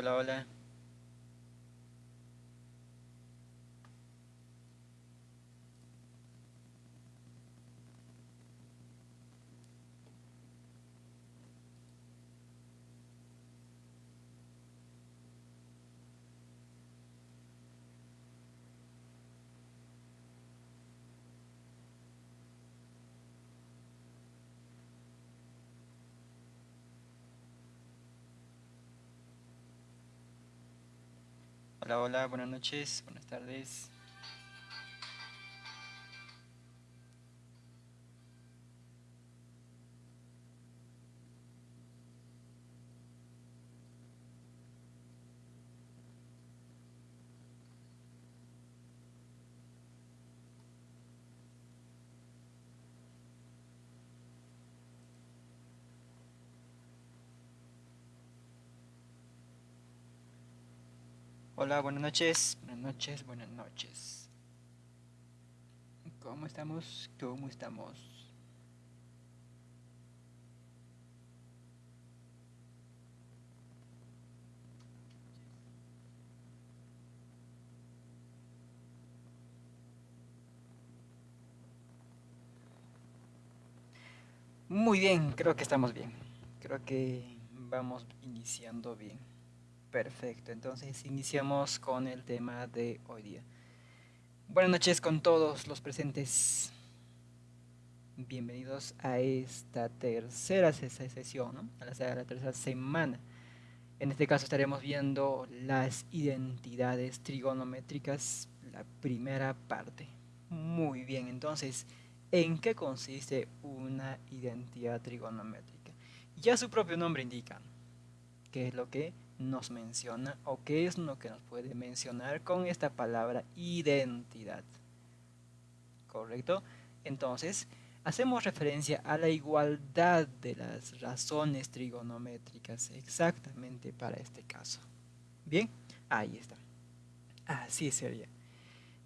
Hola, hola. Hola, hola, buenas noches, buenas tardes. Hola, buenas noches, buenas noches, buenas noches. ¿Cómo estamos? ¿Cómo estamos? Muy bien, creo que estamos bien. Creo que vamos iniciando bien. Perfecto, entonces iniciamos con el tema de hoy día. Buenas noches con todos los presentes. Bienvenidos a esta tercera sesión, a la tercera semana. En este caso estaremos viendo las identidades trigonométricas, la primera parte. Muy bien, entonces, ¿en qué consiste una identidad trigonométrica? Ya su propio nombre indica qué es lo que nos menciona o qué es lo que nos puede mencionar con esta palabra identidad. ¿Correcto? Entonces, hacemos referencia a la igualdad de las razones trigonométricas exactamente para este caso. Bien, ahí está. Así sería.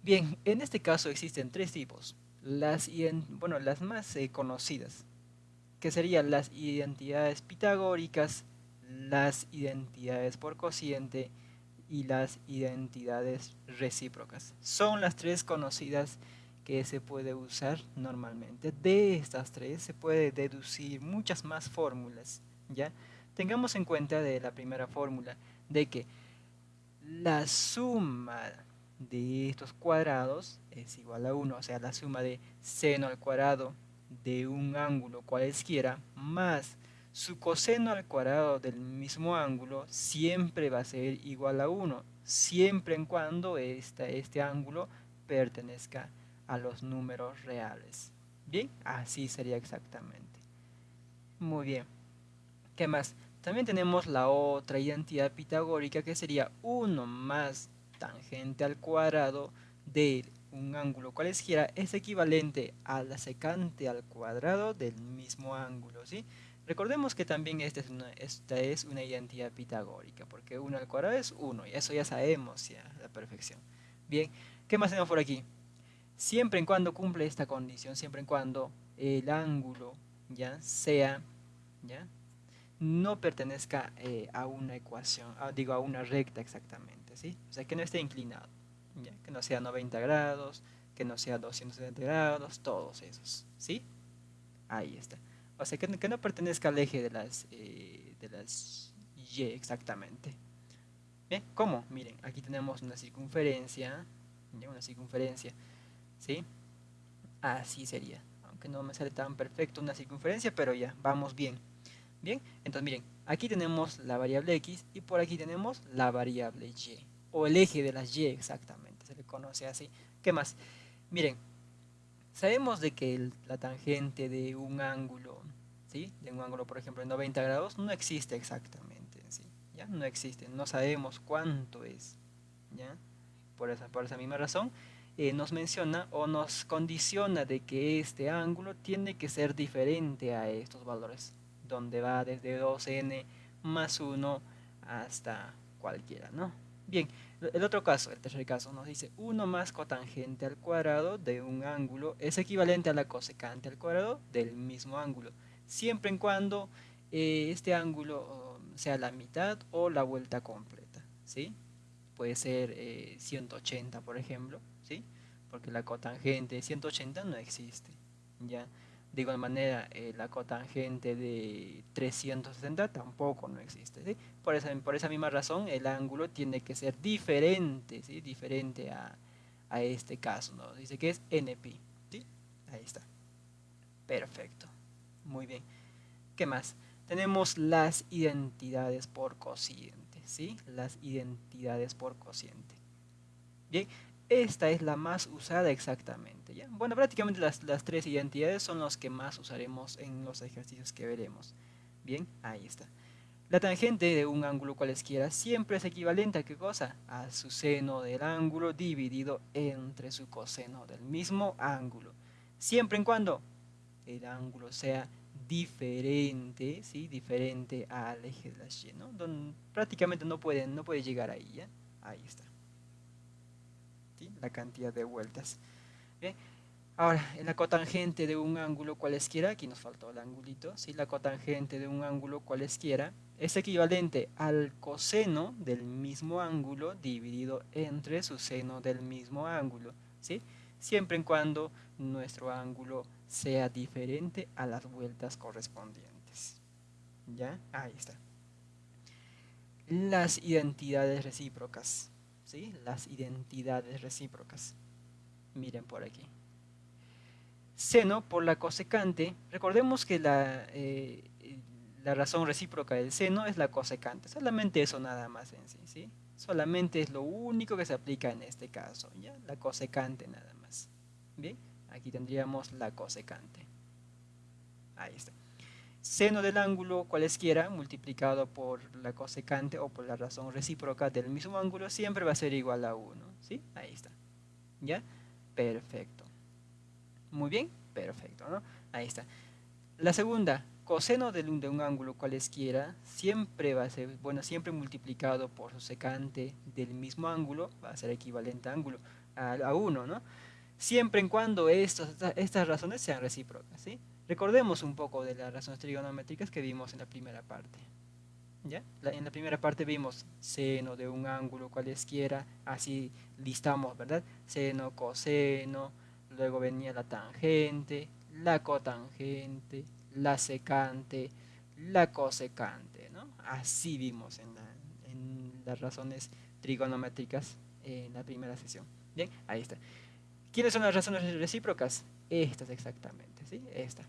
Bien, en este caso existen tres tipos. Las, bueno, las más eh, conocidas, que serían las identidades pitagóricas, las identidades por cociente y las identidades recíprocas. Son las tres conocidas que se puede usar normalmente. De estas tres se puede deducir muchas más fórmulas. ¿ya? Tengamos en cuenta de la primera fórmula de que la suma de estos cuadrados es igual a 1, o sea, la suma de seno al cuadrado de un ángulo cualesquiera más su coseno al cuadrado del mismo ángulo siempre va a ser igual a 1, siempre en cuando este ángulo pertenezca a los números reales. Bien, así sería exactamente. Muy bien. ¿Qué más? También tenemos la otra identidad pitagórica que sería 1 más tangente al cuadrado de un ángulo cualesquiera es equivalente a la secante al cuadrado del mismo ángulo, ¿sí? Recordemos que también esta es una, esta es una identidad pitagórica, porque 1 al cuadrado es 1, y eso ya sabemos ya, la perfección. Bien, ¿qué más tenemos por aquí? Siempre en cuando cumple esta condición, siempre en cuando el ángulo ya sea, ya, no pertenezca eh, a una ecuación, digo a una recta exactamente, ¿sí? O sea, que no esté inclinado, ¿ya? que no sea 90 grados, que no sea 270 grados, todos esos, ¿sí? Ahí está. O sea, que, no pertenezca al eje de las, eh, de las Y exactamente. ¿cómo? Miren, aquí tenemos una circunferencia, una circunferencia, ¿sí? Así sería, aunque no me sale tan perfecto una circunferencia, pero ya, vamos bien. Bien, entonces miren, aquí tenemos la variable X y por aquí tenemos la variable Y, o el eje de las Y exactamente, se le conoce así. ¿Qué más? Miren, Sabemos de que la tangente de un ángulo, ¿sí? de un ángulo por ejemplo de 90 grados, no existe exactamente, ¿sí? ¿ya? no existe, no sabemos cuánto es. ¿ya? Por, esa, por esa misma razón, eh, nos menciona o nos condiciona de que este ángulo tiene que ser diferente a estos valores, donde va desde 2n más 1 hasta cualquiera, ¿no? Bien, el otro caso, el tercer caso, nos dice 1 más cotangente al cuadrado de un ángulo es equivalente a la cosecante al cuadrado del mismo ángulo, siempre en cuando eh, este ángulo sea la mitad o la vuelta completa, ¿sí? Puede ser 180, eh, por ejemplo, ¿sí? Porque la cotangente de 180 no existe, ¿ya? De manera, eh, la cotangente de 360 tampoco no existe. Por esa, por esa misma razón, el ángulo tiene que ser diferente, ¿sí? Diferente a, a este caso, ¿no? Dice que es NP, ¿sí? Ahí está. Perfecto. Muy bien. ¿Qué más? Tenemos las identidades por cociente, ¿sí? Las identidades por cociente. Bien, esta es la más usada exactamente, ¿ya? Bueno, prácticamente las, tres identidades son las que más usaremos en los ejercicios que veremos. Bien, ahí está. La tangente de un ángulo cualesquiera siempre es equivalente a qué cosa? A su seno del ángulo dividido entre su coseno del mismo ángulo. Siempre en cuando el ángulo sea diferente, ¿sí? diferente al eje de la Y, ¿no? Prácticamente no puede, no puede llegar ahí, ¿ya? Ahí está. La cantidad de vueltas. Ahora, en la cotangente de un ángulo cualesquiera, aquí nos faltó el angulito, ¿sí? la cotangente de un ángulo cualesquiera es equivalente al coseno del mismo ángulo dividido entre su seno del mismo ángulo, ¿sí? siempre en cuando nuestro ángulo sea diferente a las vueltas correspondientes. ¿Ya? Ahí está. Las identidades recíprocas. ¿Sí? Las identidades recíprocas. Miren por aquí. Seno por la cosecante. Recordemos que la, eh, la razón recíproca del seno es la cosecante. Solamente eso nada más en sí. ¿sí? Solamente es lo único que se aplica en este caso. ¿ya? La cosecante nada más. Bien aquí tendríamos la cosecante. Ahí está. Seno del ángulo cualesquiera multiplicado por la cosecante o por la razón recíproca del mismo ángulo siempre va a ser igual a 1. ¿Sí? Ahí está. ¿Ya? Perfecto. Muy bien, perfecto, ¿no? Ahí está. La segunda, coseno de un, de un ángulo cualesquiera siempre va a ser, bueno, siempre multiplicado por su secante del mismo ángulo va a ser equivalente a ángulo a 1, ¿no? siempre en cuando estas razones sean recíprocas. ¿sí? Recordemos un poco de las razones trigonométricas que vimos en la primera parte. ¿Ya? en la primera parte vimos seno de un ángulo cualesquiera, así listamos, ¿verdad? Seno, coseno, luego venía la tangente, la cotangente, la secante, la cosecante, ¿no? Así vimos en, en las razones trigonométricas en la primera sesión. Bien, ahí está. ¿Quiénes son las razones recíprocas? Estas exactamente, ¿sí? Esta.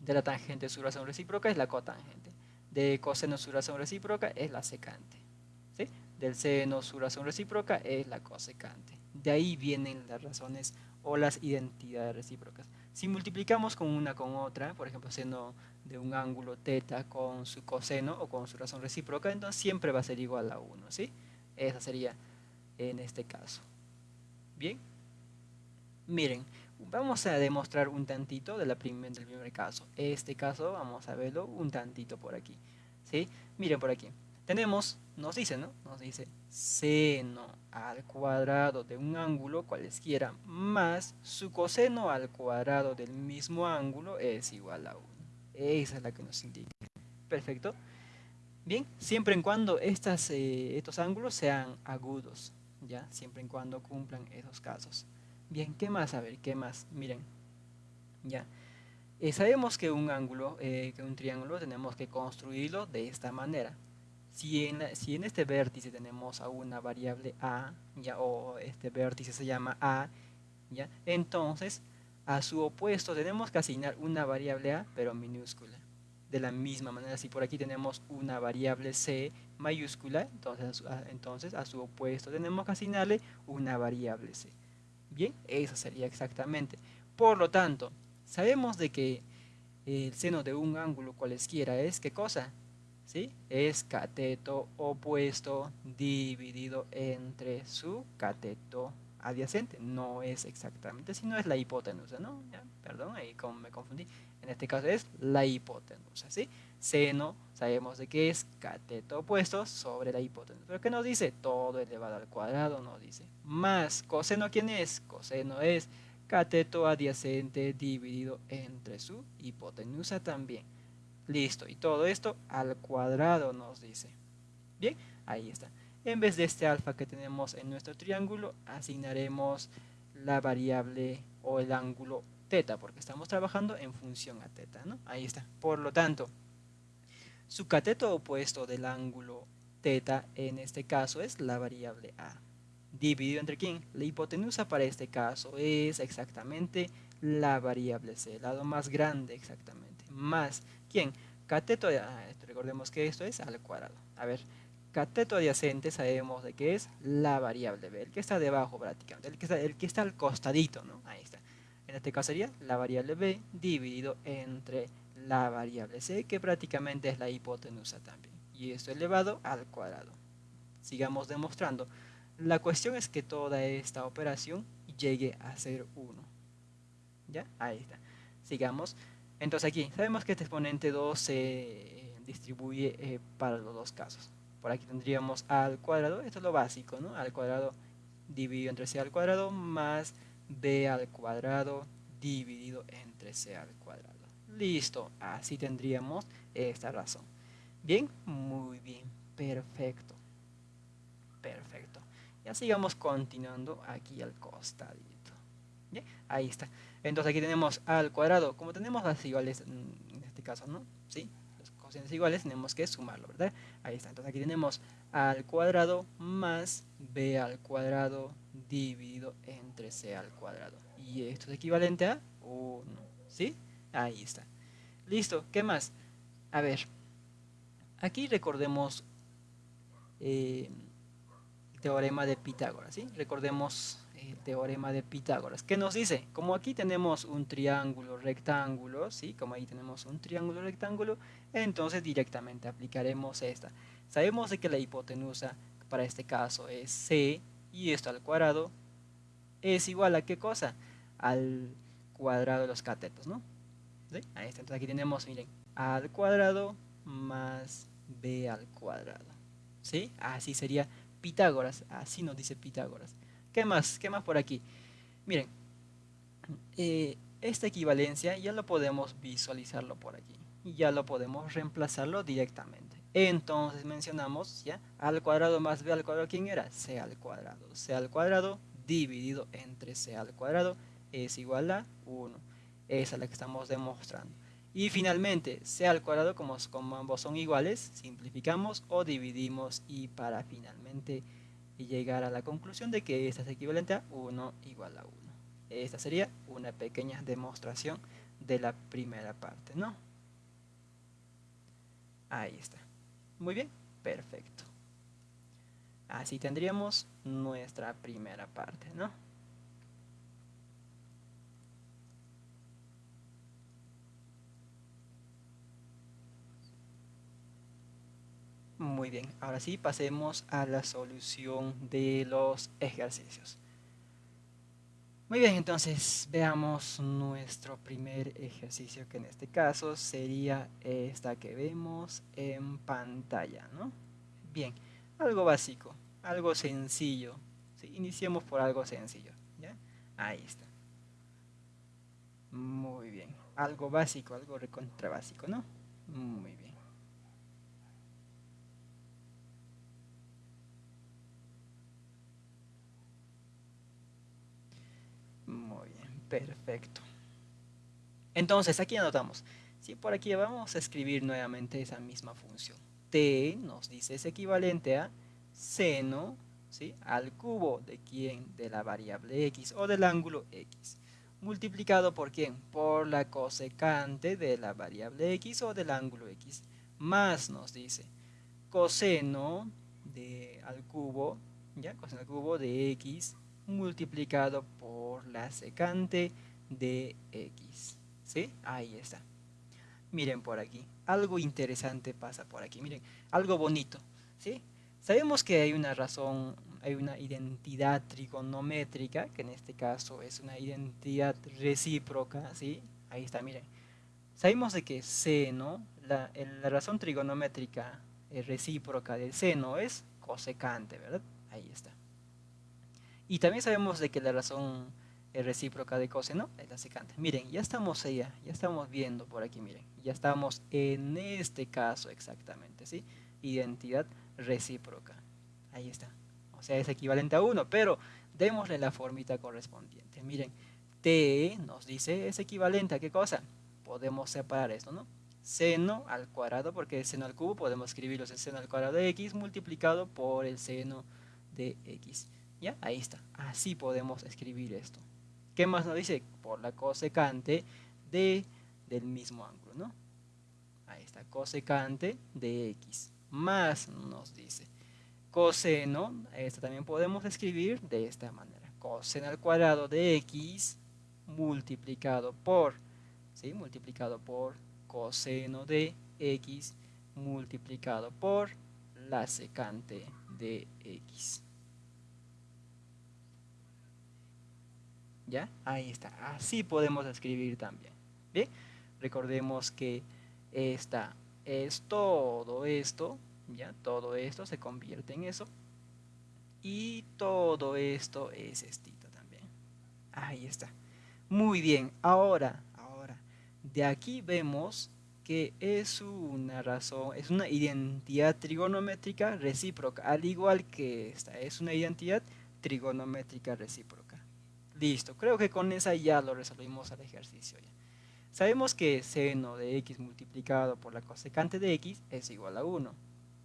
De la tangente su razón recíproca es la cotangente. De coseno su razón recíproca es la secante. ¿sí? Del seno su razón recíproca es la cosecante. De ahí vienen las razones o las identidades recíprocas. Si multiplicamos con una con otra, por ejemplo, seno de un ángulo teta con su coseno o con su razón recíproca, entonces siempre va a ser igual a 1, ¿sí? Esa sería en este caso. Bien. Miren, vamos a demostrar un tantito de la del primer caso. Este caso vamos a verlo un tantito por aquí. ¿sí? Miren por aquí. Tenemos, nos dice, ¿no? Nos dice seno al cuadrado de un ángulo cualesquiera más su coseno al cuadrado del mismo ángulo es igual a 1. Esa es la que nos indica. Perfecto. Bien, siempre en cuando eh, estos ángulos sean agudos, ¿ya? Siempre en cuando cumplan esos casos. Bien, ¿qué más? A ver, ¿qué más? Miren, ya. Eh, sabemos que un ángulo, eh, que un triángulo, tenemos que construirlo de esta manera. Si en, si en este vértice tenemos a una variable a, ya, o este vértice se llama a, ya, entonces a su opuesto tenemos que asignar una variable a, pero minúscula. De la misma manera, si por aquí tenemos una variable c mayúscula, entonces, entonces a su opuesto tenemos que asignarle una variable c. Bien, eso sería exactamente. Por lo tanto, sabemos de que el seno de un ángulo cualesquiera es, ¿qué cosa? ¿Sí? Es cateto opuesto dividido entre su cateto adyacente. No es exactamente, sino es la hipotenusa, ¿no? perdón, ahí me confundí. En este caso es la hipotenusa, ¿sí? Seno, sabemos de que es cateto opuesto sobre la hipotenusa. ¿Pero qué nos dice? Todo elevado al cuadrado nos dice. Más coseno, ¿quién es? Coseno es cateto adyacente dividido entre su hipotenusa también. Listo, y todo esto al cuadrado nos dice. Bien, ahí está. En vez de este alfa que tenemos en nuestro triángulo, asignaremos la variable o el ángulo teta, porque estamos trabajando en función a teta, ¿no? Ahí está. Por lo tanto, su cateto opuesto del ángulo teta en este caso es la variable a. Dividido entre quién? La hipotenusa para este caso es exactamente la variable c, el lado más grande exactamente, más ¿quién? Cateto, ah, recordemos que esto es al cuadrado. A ver, cateto adyacente sabemos de qué es la variable b, el que está debajo prácticamente, el que está, el que está al costadito, ¿no? Ahí está. En este caso sería la variable b dividido entre la variable c, que prácticamente es la hipotenusa también. Y esto elevado al cuadrado. Sigamos demostrando. La cuestión es que toda esta operación llegue a ser 1. ¿Ya? Ahí está. Sigamos. Entonces aquí, sabemos que este exponente 2 se eh, distribuye eh, para los dos casos. Por aquí tendríamos al cuadrado, esto es lo básico, ¿no? Al cuadrado dividido entre c al cuadrado más b al cuadrado dividido entre c al cuadrado. Listo, así tendríamos esta razón. Bien, muy bien, perfecto. Perfecto. Ya sigamos continuando aquí al costadito. ¿Bien? Ahí está. Entonces aquí tenemos al cuadrado. Como tenemos las iguales en este caso, ¿no? ¿Sí? Los cocientes iguales tenemos que sumarlo, ¿verdad? Ahí está. Entonces aquí tenemos al cuadrado más b al cuadrado dividido entre c al cuadrado. Y esto es equivalente a 1. ¿Sí? Ahí está. Listo. ¿Qué más? A ver. Aquí recordemos eh, el teorema de Pitágoras. ¿sí? Recordemos el teorema de Pitágoras. ¿Qué nos dice? Como aquí tenemos un triángulo rectángulo, ¿sí? como ahí tenemos un triángulo rectángulo, entonces directamente aplicaremos esta. Sabemos de que la hipotenusa para este caso es c y esto al cuadrado es igual a qué cosa? Al cuadrado de los catetos, ¿no? Entonces aquí tenemos, miren, a al cuadrado más b al cuadrado. ¿Sí? Así sería Pitágoras. Así nos dice Pitágoras. ¿Qué más? ¿Qué más por aquí? Miren, eh, esta equivalencia ya lo podemos visualizarlo por aquí. Ya lo podemos reemplazarlo directamente. Entonces mencionamos ya al cuadrado más b al cuadrado, ¿quién era? c al cuadrado. c al cuadrado dividido entre c al cuadrado es igual a 1. Esa es la que estamos demostrando. Y finalmente, c al cuadrado, como, como ambos son iguales, simplificamos o dividimos y para finalmente llegar a la conclusión de que esta es equivalente a 1 igual a 1. Esta sería una pequeña demostración de la primera parte, ¿no? Ahí está. Muy bien, perfecto. Así tendríamos nuestra primera parte, ¿no? Muy bien, ahora sí pasemos a la solución de los ejercicios. Muy bien, entonces veamos nuestro primer ejercicio que en este caso sería esta que vemos en pantalla, ¿no? Bien, algo básico, algo sencillo. Iniciemos por algo sencillo, ¿ya? Ahí está. Muy bien, algo básico, algo recontra básico, ¿no? Muy bien. Perfecto. Entonces, aquí anotamos. Si por aquí vamos a escribir nuevamente esa misma función. T nos dice es equivalente a seno ¿sí? al cubo de quién? De la variable x o del ángulo x. Multiplicado por quién? Por la cosecante de la variable x o del ángulo x. Más nos dice coseno de, al cubo, ¿ya? Coseno al cubo de x multiplicado por la secante de x. ¿Sí? Ahí está. Miren por aquí. Algo interesante pasa por aquí. Miren, algo bonito. ¿Sí? Sabemos que hay una razón, hay una identidad trigonométrica, que en este caso es una identidad recíproca. ¿Sí? Ahí está, miren. Sabemos de que seno, la, la razón trigonométrica eh, recíproca del seno es cosecante, ¿verdad? Ahí está. Y también sabemos de que la razón es recíproca de coseno es la secante. Miren, ya estamos allá, ya estamos viendo por aquí, miren, ya estamos en este caso exactamente, ¿sí? Identidad recíproca. Ahí está. O sea, es equivalente a 1, pero démosle la formita correspondiente. Miren, t nos dice es equivalente a qué cosa? Podemos separar esto, ¿no? Seno al cuadrado, porque seno al cubo podemos escribirlo en seno al cuadrado de x multiplicado por el seno de x. ¿Ya? Ahí está. Así podemos escribir esto. ¿Qué más nos dice? Por la cosecante de, del mismo ángulo, ¿no? Ahí está, cosecante de x. Más nos dice coseno, esto también podemos escribir de esta manera. Coseno al cuadrado de x multiplicado por, ¿sí? Multiplicado por coseno de x multiplicado por la secante de x. ¿Ya? Ahí está. Así podemos escribir también. ¿Bien? Recordemos que esta es todo esto, ¿ya? Todo esto se convierte en eso. Y todo esto es estito también. Ahí está. Muy bien. Ahora, ahora, de aquí vemos que es una razón, es una identidad trigonométrica recíproca, al igual que esta, es una identidad trigonométrica recíproca. Listo, creo que con esa ya lo resolvimos al ejercicio. Sabemos que seno de x multiplicado por la cosecante de x es igual a 1.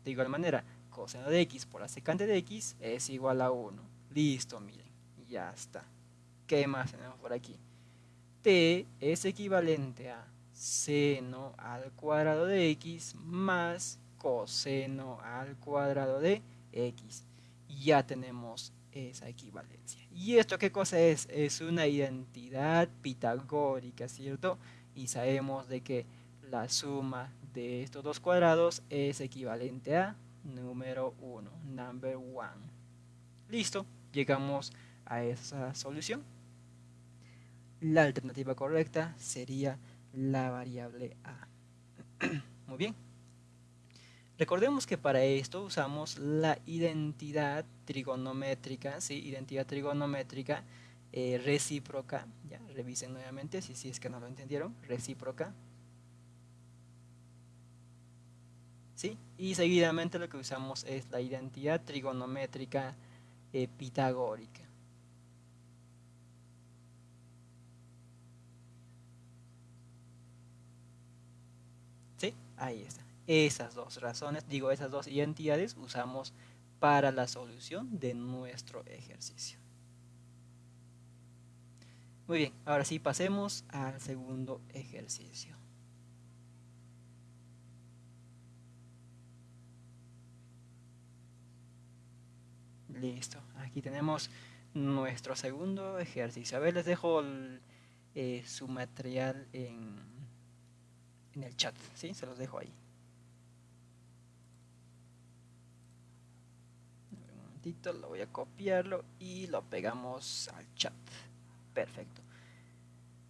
De igual manera, coseno de x por la secante de x es igual a 1. Listo, miren, ya está. ¿Qué más tenemos por aquí? t es equivalente a seno al cuadrado de x más coseno al cuadrado de x. Ya tenemos esa equivalencia. ¿Y esto qué cosa es? Es una identidad pitagórica, ¿cierto? Y sabemos de que la suma de estos dos cuadrados es equivalente a número 1, number 1. Listo, llegamos a esa solución. La alternativa correcta sería la variable a. Muy bien. Recordemos que para esto usamos la identidad trigonométrica, ¿sí? identidad trigonométrica eh, recíproca, ya, revisen nuevamente si, es que no lo entendieron, recíproca. ¿Sí? Y seguidamente lo que usamos es la identidad trigonométrica eh, pitagórica. ¿Sí? Ahí está esas dos razones, digo esas dos identidades usamos para la solución de nuestro ejercicio. Muy bien, ahora sí pasemos al segundo ejercicio. Listo, aquí tenemos nuestro segundo ejercicio. A ver, les dejo eh, su material en, en el chat, ¿sí? Se los dejo ahí. Lo voy a copiarlo y lo pegamos al chat. Perfecto.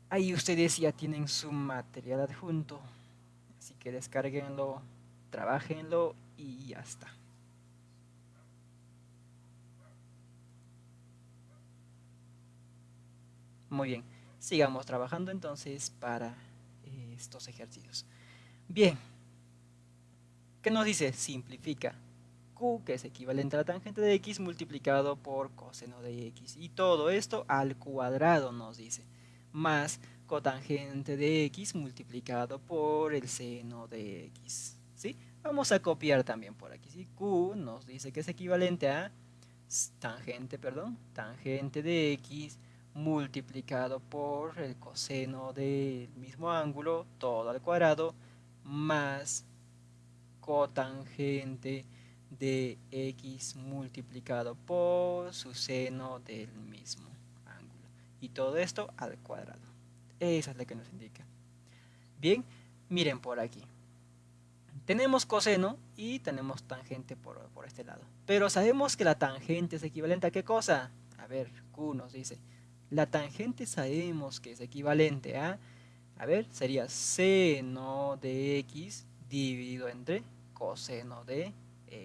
Ahí ustedes ya tienen su material adjunto, así que descarguenlo, trabajenlo y ya está. Muy bien, sigamos trabajando entonces para eh, estos ejercicios. Bien, ¿qué nos dice? Simplifica. Que es equivalente a la tangente de X multiplicado por coseno de X. Y todo esto al cuadrado nos dice. Más cotangente de X multiplicado por el seno de X. ¿Sí? Vamos a copiar también por aquí. ¿sí? Q nos dice que es equivalente a tangente, perdón, tangente de X multiplicado por el coseno del mismo ángulo, todo al cuadrado, más cotangente de x multiplicado por su seno del mismo ángulo. Y todo esto al cuadrado. Esa es la que nos indica. Bien, miren por aquí. Tenemos coseno y tenemos tangente por, por este lado. Pero sabemos que la tangente es equivalente a qué cosa? A ver, Q nos dice. La tangente sabemos que es equivalente a, a ver, sería seno de x dividido entre coseno de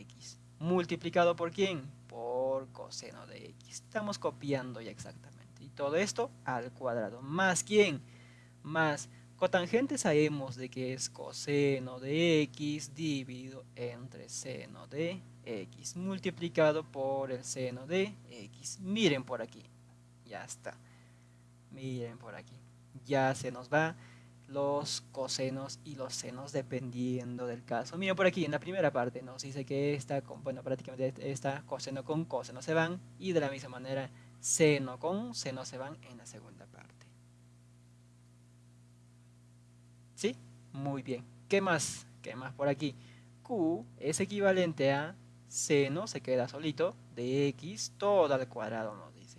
x. ¿Multiplicado por quién? Por coseno de x. Estamos copiando ya exactamente. Y todo esto al cuadrado. ¿Más quién? Más cotangente sabemos de que es coseno de x dividido entre seno de x multiplicado por el seno de x. Miren por aquí. Ya está. Miren por aquí. Ya se nos va los cosenos y los senos dependiendo del caso. Miren por aquí en la primera parte nos dice que esta, bueno, prácticamente esta coseno con coseno se van y de la misma manera seno con seno se van en la segunda parte. ¿Sí? Muy bien. ¿Qué más? ¿Qué más por aquí? Q es equivalente a seno, se queda solito, de x todo al cuadrado nos dice.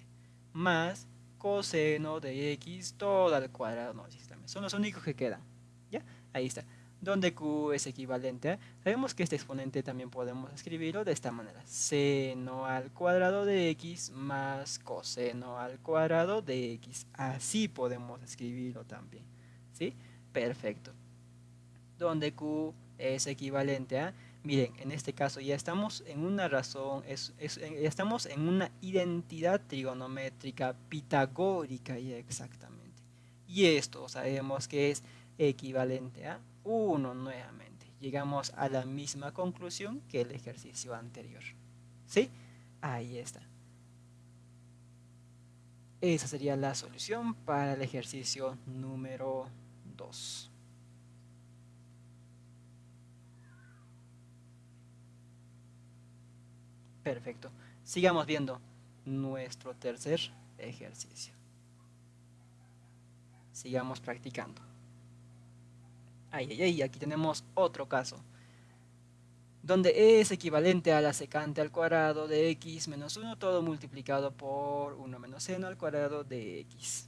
Más coseno de x todo al cuadrado nos dice. Son los únicos que quedan. ¿Ya? Ahí está. Donde q es equivalente a... Sabemos que este exponente también podemos escribirlo de esta manera. Seno al cuadrado de x más coseno al cuadrado de x. Así podemos escribirlo también. ¿Sí? Perfecto. Donde q es equivalente a Miren, en este caso ya estamos en una razón, es, estamos en una identidad trigonométrica pitagórica ya exactamente. Y esto sabemos que es equivalente a 1 nuevamente. Llegamos a la misma conclusión que el ejercicio anterior. ¿Sí? Ahí está. Esa sería la solución para el ejercicio número 2. Perfecto. Sigamos viendo nuestro tercer ejercicio. Sigamos practicando. Ay, ay, ay, aquí tenemos otro caso. Donde e es equivalente a la secante al cuadrado de x menos 1, todo multiplicado por 1 menos seno al cuadrado de x.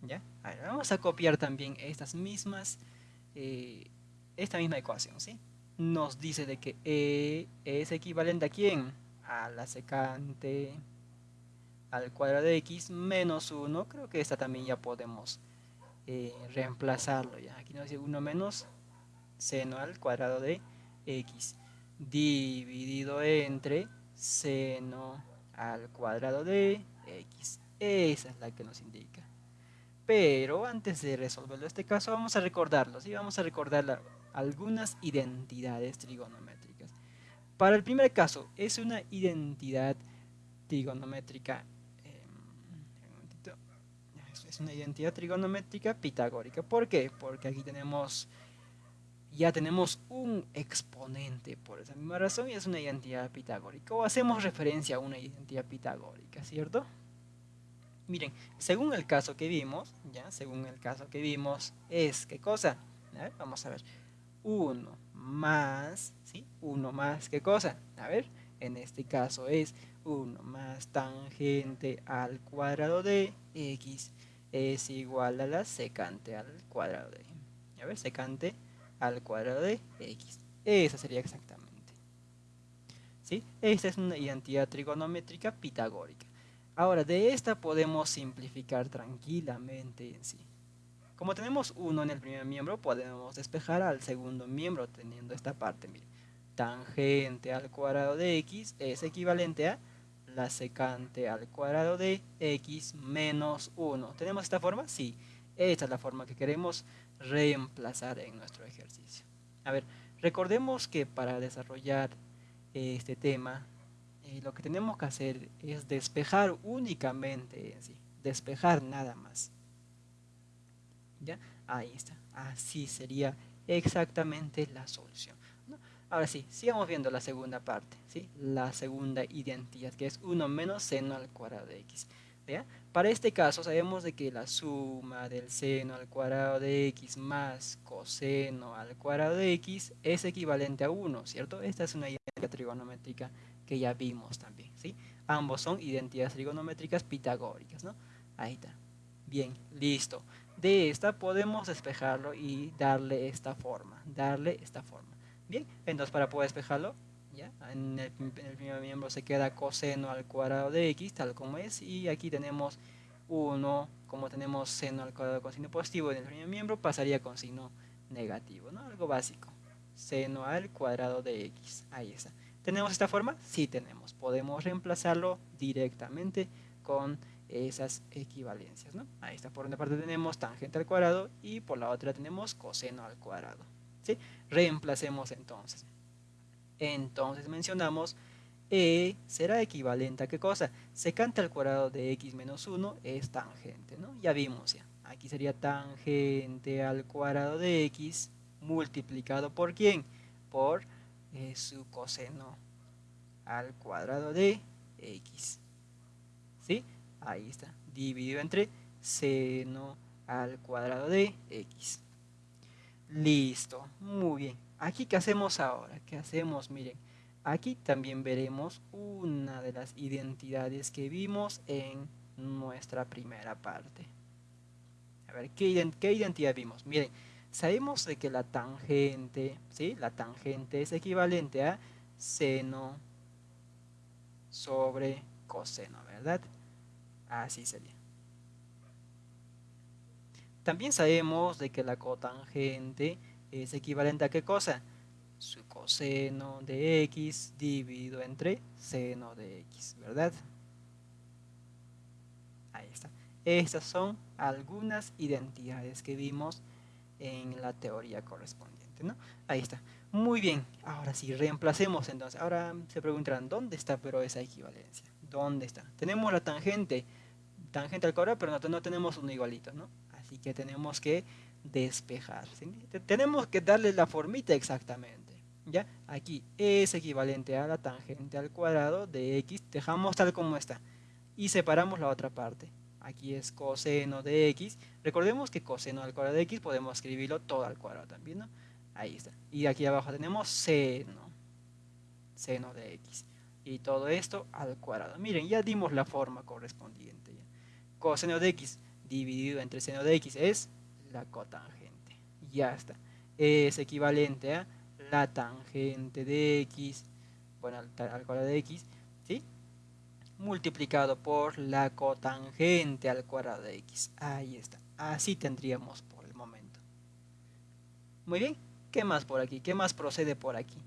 ¿Ya? vamos a copiar también estas mismas eh, esta misma ecuación, ¿sí? Nos dice de que E es equivalente a quién? A la secante al cuadrado de x menos 1. Creo que esta también ya podemos eh, reemplazarlo. ¿ya? Aquí nos dice 1 menos seno al cuadrado de x dividido entre seno al cuadrado de x. Esa es la que nos indica. Pero antes de resolverlo este caso, vamos a recordarlo, ¿sí? Vamos a recordar algunas identidades trigonométricas. Para el primer caso, es una identidad trigonométrica em, es una identidad trigonométrica pitagórica. ¿Por qué? Porque aquí tenemos ya tenemos un exponente por esa misma razón y es una identidad pitagórica o hacemos referencia a una identidad pitagórica, ¿cierto? Miren, según el caso que vimos, ya, según el caso que vimos, es, ¿qué cosa? vamos a ver, 1 más, ¿sí? 1 más, ¿qué cosa? A ver, en este caso es 1 más tangente al cuadrado de x es igual a la secante al cuadrado de, a ver, secante al cuadrado de x. Esa sería exactamente. ¿Sí? Esta es una identidad trigonométrica pitagórica. Ahora, de esta podemos simplificar tranquilamente en sí. Como tenemos 1 en el primer miembro, podemos despejar al segundo miembro teniendo esta parte. Tangente al cuadrado de x es equivalente a la secante al cuadrado de x menos 1. ¿Tenemos esta forma? Sí. Esta es la forma que queremos reemplazar en nuestro ejercicio. A ver, recordemos que para desarrollar este tema y lo que tenemos que hacer es despejar únicamente en sí, despejar nada más. ¿Ya? Ahí está. Así sería exactamente la solución. Ahora sí, sigamos viendo la segunda parte, ¿sí? la segunda identidad, que es 1 menos seno al cuadrado de x. Para este caso sabemos de que la suma del seno al cuadrado de x más coseno al cuadrado de x es equivalente a 1, ¿cierto? Esta es una identidad trigonométrica que ya vimos también, ¿sí? Ambos son identidades trigonométricas pitagóricas, ¿no? Ahí está. Bien, listo. De esta podemos despejarlo y darle esta forma, darle esta forma. Bien, entonces para poder despejarlo, ¿ya? En, el, primer miembro se queda coseno al cuadrado de x, tal como es, y aquí tenemos 1, como tenemos seno al cuadrado con signo positivo en el primer miembro, pasaría con signo negativo, ¿no? Algo básico. Seno al cuadrado de x, ahí está. ¿Tenemos esta forma? Sí tenemos. Podemos reemplazarlo directamente con esas equivalencias, ¿no? Ahí está, por una parte tenemos tangente al cuadrado y por la otra tenemos coseno al cuadrado, ¿sí? Reemplacemos entonces. Entonces mencionamos E será equivalente a qué cosa? Secante al cuadrado de x menos 1 es tangente, ¿no? Ya vimos ya. Aquí sería tangente al cuadrado de x multiplicado por quién? Por eh, su coseno al cuadrado de x. ¿Sí? Ahí está. Dividido entre seno al cuadrado de x. Listo. Muy bien. Aquí, ¿qué hacemos ahora? ¿Qué hacemos? Miren, aquí también veremos una de las identidades que vimos en nuestra primera parte. A ver, ¿qué, identidad vimos? Miren, sabemos de que la tangente, ¿sí? La tangente es equivalente a seno sobre coseno, ¿verdad? Así sería. También sabemos de que la cotangente es equivalente a qué cosa? Su coseno de x dividido entre seno de x, ¿verdad? Ahí está. Estas son algunas identidades que vimos en la teoría correspondiente, ¿no? Ahí está. Muy bien, ahora sí, reemplacemos entonces. Ahora se preguntarán, ¿dónde está pero esa equivalencia? ¿Dónde está? Tenemos la tangente, tangente al cuadrado, pero no, tenemos un igualito, ¿no? Así que tenemos que despejar. Tenemos que darle la formita exactamente. ¿Ya? Aquí es equivalente a la tangente al cuadrado de x. Dejamos tal como está. Y separamos la otra parte. Aquí es coseno de x. Recordemos que coseno al cuadrado de x podemos escribirlo todo al cuadrado también, ¿no? Ahí está. Y aquí abajo tenemos seno. Seno de x. Y todo esto al cuadrado. Miren, ya dimos la forma correspondiente. Coseno de x dividido entre seno de x es la cotangente. Ya está. Es equivalente a la tangente de x, bueno, al, cuadrado de x, ¿sí? Multiplicado por la cotangente al cuadrado de x. Ahí está. Así tendríamos por el momento. Muy bien. ¿Qué más por aquí? ¿Qué más procede por aquí?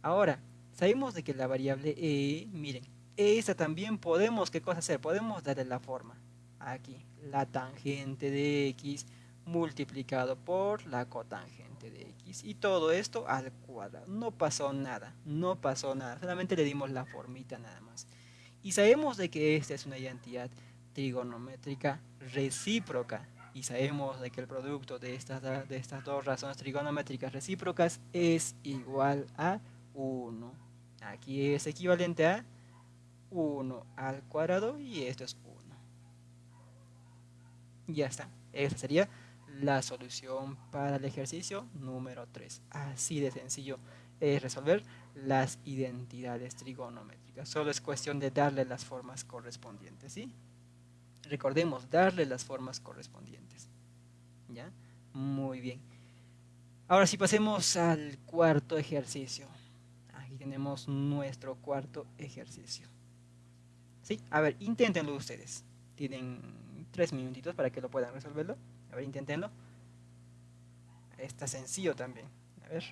Ahora, sabemos de que la variable e, miren, esta también podemos, ¿qué cosa hacer? Podemos darle la forma. Aquí, la tangente de x multiplicado por la cotangente de x. Y todo esto al cuadrado. No pasó nada, no pasó nada. Solamente le dimos la formita nada más. Y sabemos de que esta es una identidad trigonométrica recíproca y sabemos de que el producto de estas, de estas dos razones trigonométricas recíprocas es igual a 1. Aquí es equivalente a 1 al cuadrado y esto es 1. Ya está. Esa sería la solución para el ejercicio número 3. Así de sencillo es resolver las identidades trigonométricas. Solo es cuestión de darle las formas correspondientes, ¿sí? Recordemos, darle las formas correspondientes. ¿Ya? Muy bien. Ahora sí pasemos al cuarto ejercicio. Aquí tenemos nuestro cuarto ejercicio. ¿Sí? A ver, inténtenlo ustedes. Tienen tres minutitos para que lo puedan resolverlo. A ver, inténtenlo. Está sencillo también. A ver.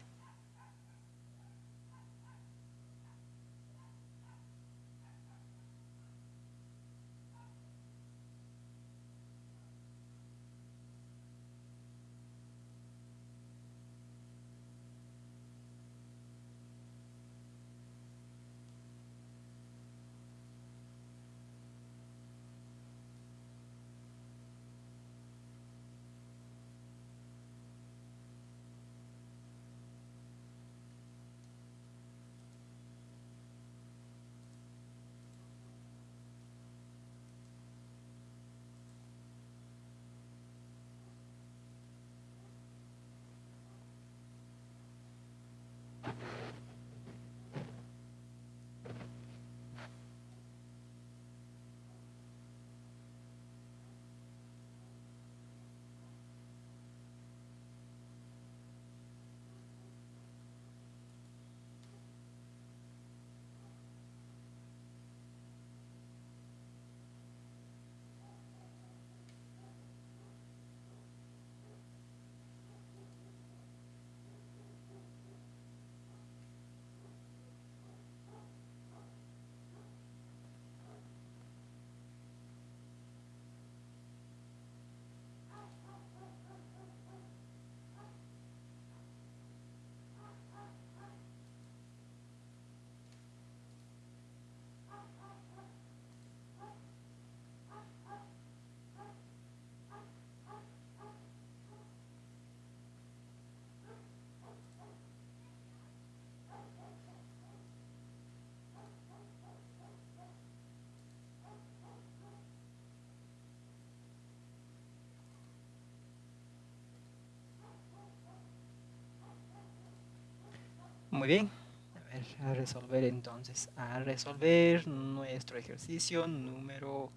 Muy bien. A ver, a resolver entonces. A resolver nuestro ejercicio número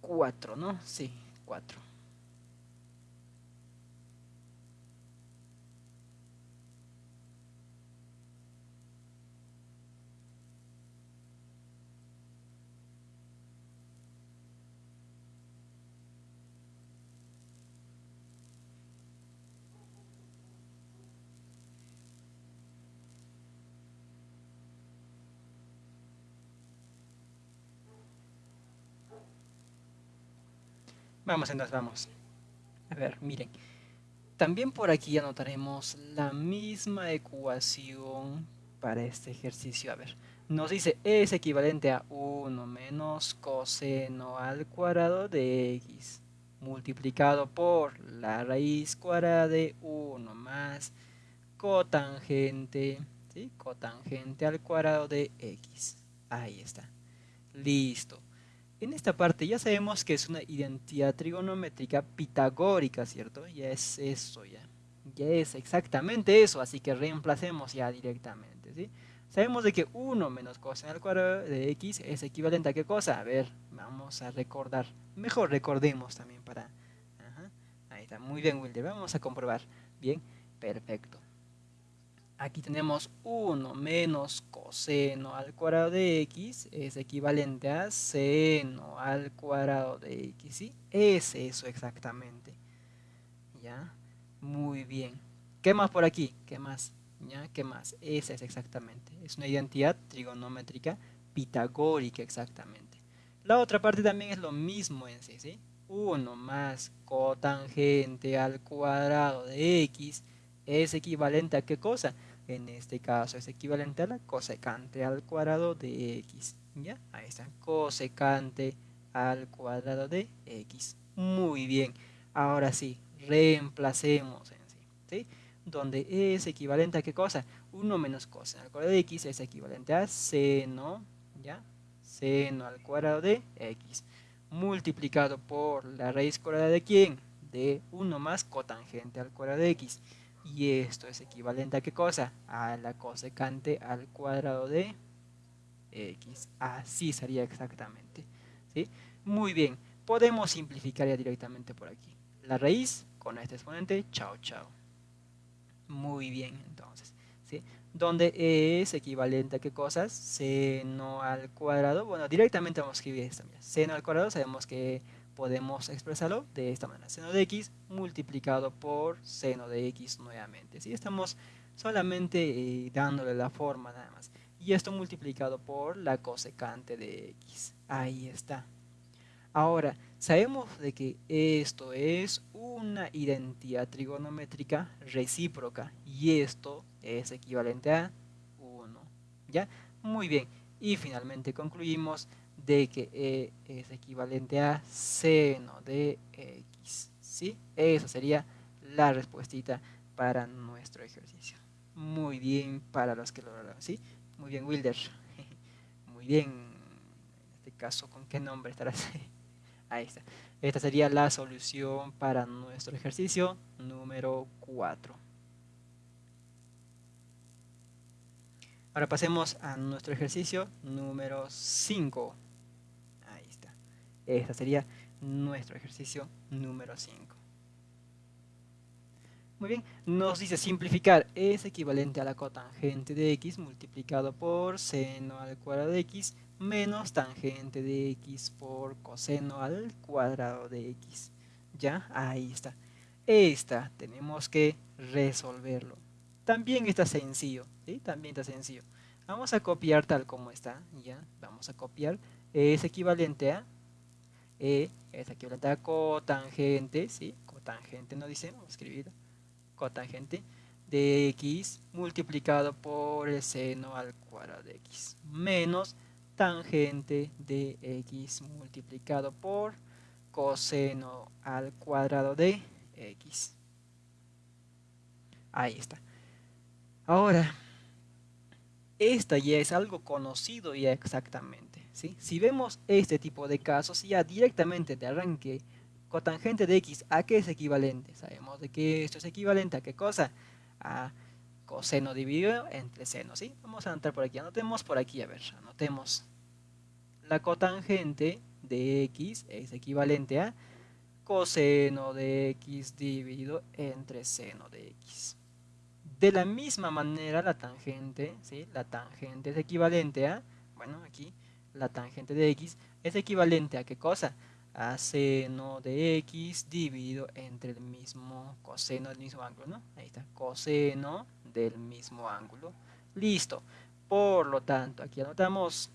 4, ¿no? Sí, 4. Vamos entonces, vamos. A ver, miren. También por aquí anotaremos la misma ecuación para este ejercicio. A ver, nos dice es equivalente a 1 menos coseno al cuadrado de x multiplicado por la raíz cuadrada de 1 más cotangente, ¿sí? cotangente al cuadrado de x. Ahí está. Listo. En esta parte ya sabemos que es una identidad trigonométrica pitagórica, ¿cierto? Ya es eso, ya. Ya es exactamente eso, así que reemplacemos ya directamente, ¿sí? Sabemos de que 1 menos coseno al cuadrado de x es equivalente a qué cosa? A ver, vamos a recordar. Mejor recordemos también para... Ahí está, muy bien Wilder, vamos a comprobar. Bien, perfecto. Aquí tenemos 1 menos coseno al cuadrado de x es equivalente a seno al cuadrado de x, ¿sí? Es eso exactamente. ¿Ya? Muy bien. ¿Qué más por aquí? ¿Qué más? ¿Ya? ¿Qué más? Esa es exactamente. Es una identidad trigonométrica pitagórica exactamente. La otra parte también es lo mismo en sí, ¿sí? 1 más cotangente al cuadrado de x es equivalente a qué cosa? En este caso es equivalente a la cosecante al cuadrado de x. ¿Ya? Ahí está, cosecante al cuadrado de x. Muy bien. Ahora sí, reemplacemos en sí. ¿sí? Donde es equivalente a qué cosa? 1 menos coseno al cuadrado de x es equivalente a seno, ¿ya? Seno al cuadrado de x. Multiplicado por la raíz cuadrada de quién? De 1 más cotangente al cuadrado de x. Y esto es equivalente a qué cosa? A la cosecante al cuadrado de x. Así sería exactamente. ¿sí? Muy bien. Podemos simplificar ya directamente por aquí. La raíz con este exponente, chao, chao. Muy bien, entonces. ¿sí? Donde es equivalente a qué cosas? Seno al cuadrado. Bueno, directamente vamos a escribir esto. Seno al cuadrado sabemos que podemos expresarlo de esta manera. Seno de x multiplicado por seno de x nuevamente. ¿sí? Estamos solamente eh, dándole la forma nada más. Y esto multiplicado por la cosecante de x. Ahí está. Ahora, sabemos de que esto es una identidad trigonométrica recíproca y esto es equivalente a 1. ¿Ya? Muy bien. Y finalmente concluimos de que E es equivalente a seno de X. ¿sí? Esa sería la respuesta para nuestro ejercicio. Muy bien para los que lo lograron. ¿sí? Muy bien, Wilder. Muy bien. En este caso, ¿con qué nombre estarás? Ahí está. Esta sería la solución para nuestro ejercicio número 4. Ahora pasemos a nuestro ejercicio número 5. Este sería nuestro ejercicio número 5. Muy bien, nos dice simplificar es equivalente a la cotangente de x multiplicado por seno al cuadrado de x menos tangente de x por coseno al cuadrado de x. ¿Ya? Ahí está. Esta tenemos que resolverlo. También está sencillo, ¿sí? También está sencillo. Vamos a copiar tal como está, ¿ya? Vamos a copiar. Es equivalente a e es equivalente a cotangente, ¿sí? Cotangente no dice, vamos a escribir cotangente de x multiplicado por el seno al cuadrado de x menos tangente de x multiplicado por coseno al cuadrado de x. Ahí está. Ahora, esta ya es algo conocido ya exactamente. Si vemos este tipo de casos, ya directamente de arranque, cotangente de x, ¿a qué es equivalente? Sabemos de que esto es equivalente a qué cosa? A coseno dividido entre seno, ¿sí? Vamos a anotar por aquí, anotemos por aquí, a ver, anotemos. La cotangente de x es equivalente a coseno de x dividido entre seno de x. De la misma manera la tangente, ¿sí? La tangente es equivalente a, bueno, aquí la tangente de x es equivalente a qué cosa? A seno de x dividido entre el mismo coseno del mismo ángulo, ¿no? Ahí está, coseno del mismo ángulo. Listo. Por lo tanto, aquí anotamos,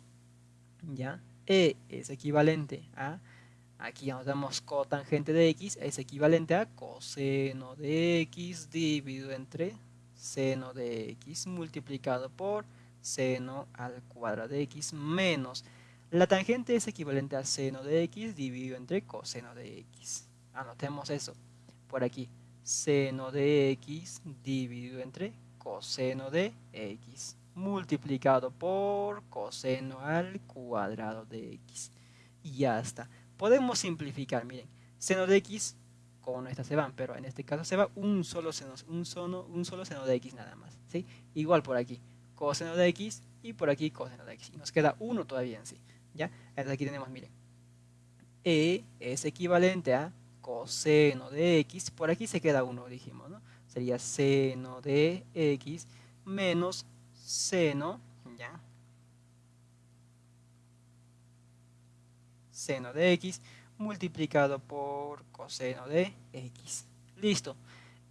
¿ya? E es equivalente a Aquí anotamos cotangente de x es equivalente a coseno de x dividido entre seno de x multiplicado por seno al cuadrado de x menos la tangente es equivalente a seno de x dividido entre coseno de x. Anotemos eso por aquí. Seno de x dividido entre coseno de x multiplicado por coseno al cuadrado de x. Y ya está podemos simplificar, miren, seno de x, con esta se van, pero en este caso se va un solo seno, un solo, un solo seno de x nada más, ¿sí? Igual por aquí, coseno de x y por aquí coseno de x, y nos queda uno todavía en sí, ¿ya? Entonces aquí tenemos, miren, e es equivalente a coseno de x, por aquí se queda uno, dijimos, ¿no? Sería seno de x menos seno, ¿ya? seno de x multiplicado por coseno de x. Listo.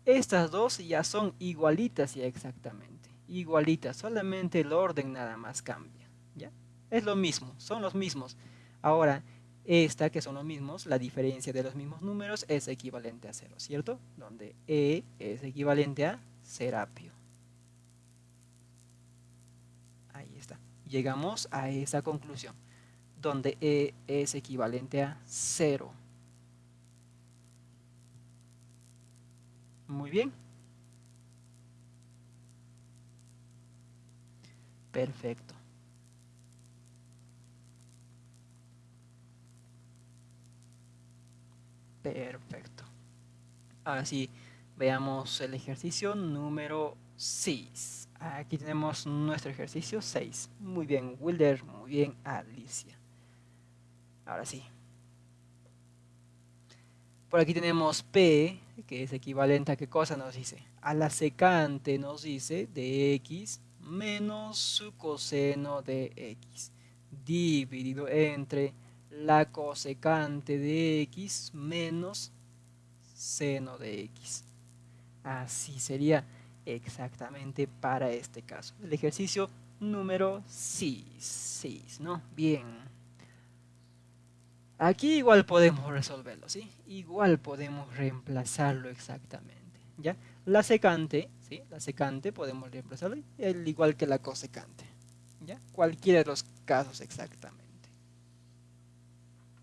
Estas dos ya son igualitas ya exactamente. Igualitas, solamente el orden nada más cambia. ¿ya? Es lo mismo, son los mismos. Ahora, esta que son los mismos, la diferencia de los mismos números es equivalente a cero, ¿cierto? Donde E es equivalente a serapio. Ahí está. Llegamos a esa conclusión donde E es equivalente a 0. Muy bien. Perfecto. Perfecto. Ahora sí, veamos el ejercicio número 6. Aquí tenemos nuestro ejercicio 6. Muy bien, Wilder. Muy bien, Alicia. Ahora sí. Por aquí tenemos P, que es equivalente a qué cosa nos dice. A la secante nos dice de x menos su coseno de x dividido entre la cosecante de x menos seno de x. Así sería exactamente para este caso. El ejercicio número 6, ¿no? Bien. Aquí igual podemos resolverlo, ¿sí? Igual podemos reemplazarlo exactamente, ¿ya? La secante, La secante podemos reemplazarlo igual que la cosecante, ¿ya? Cualquiera de los casos exactamente.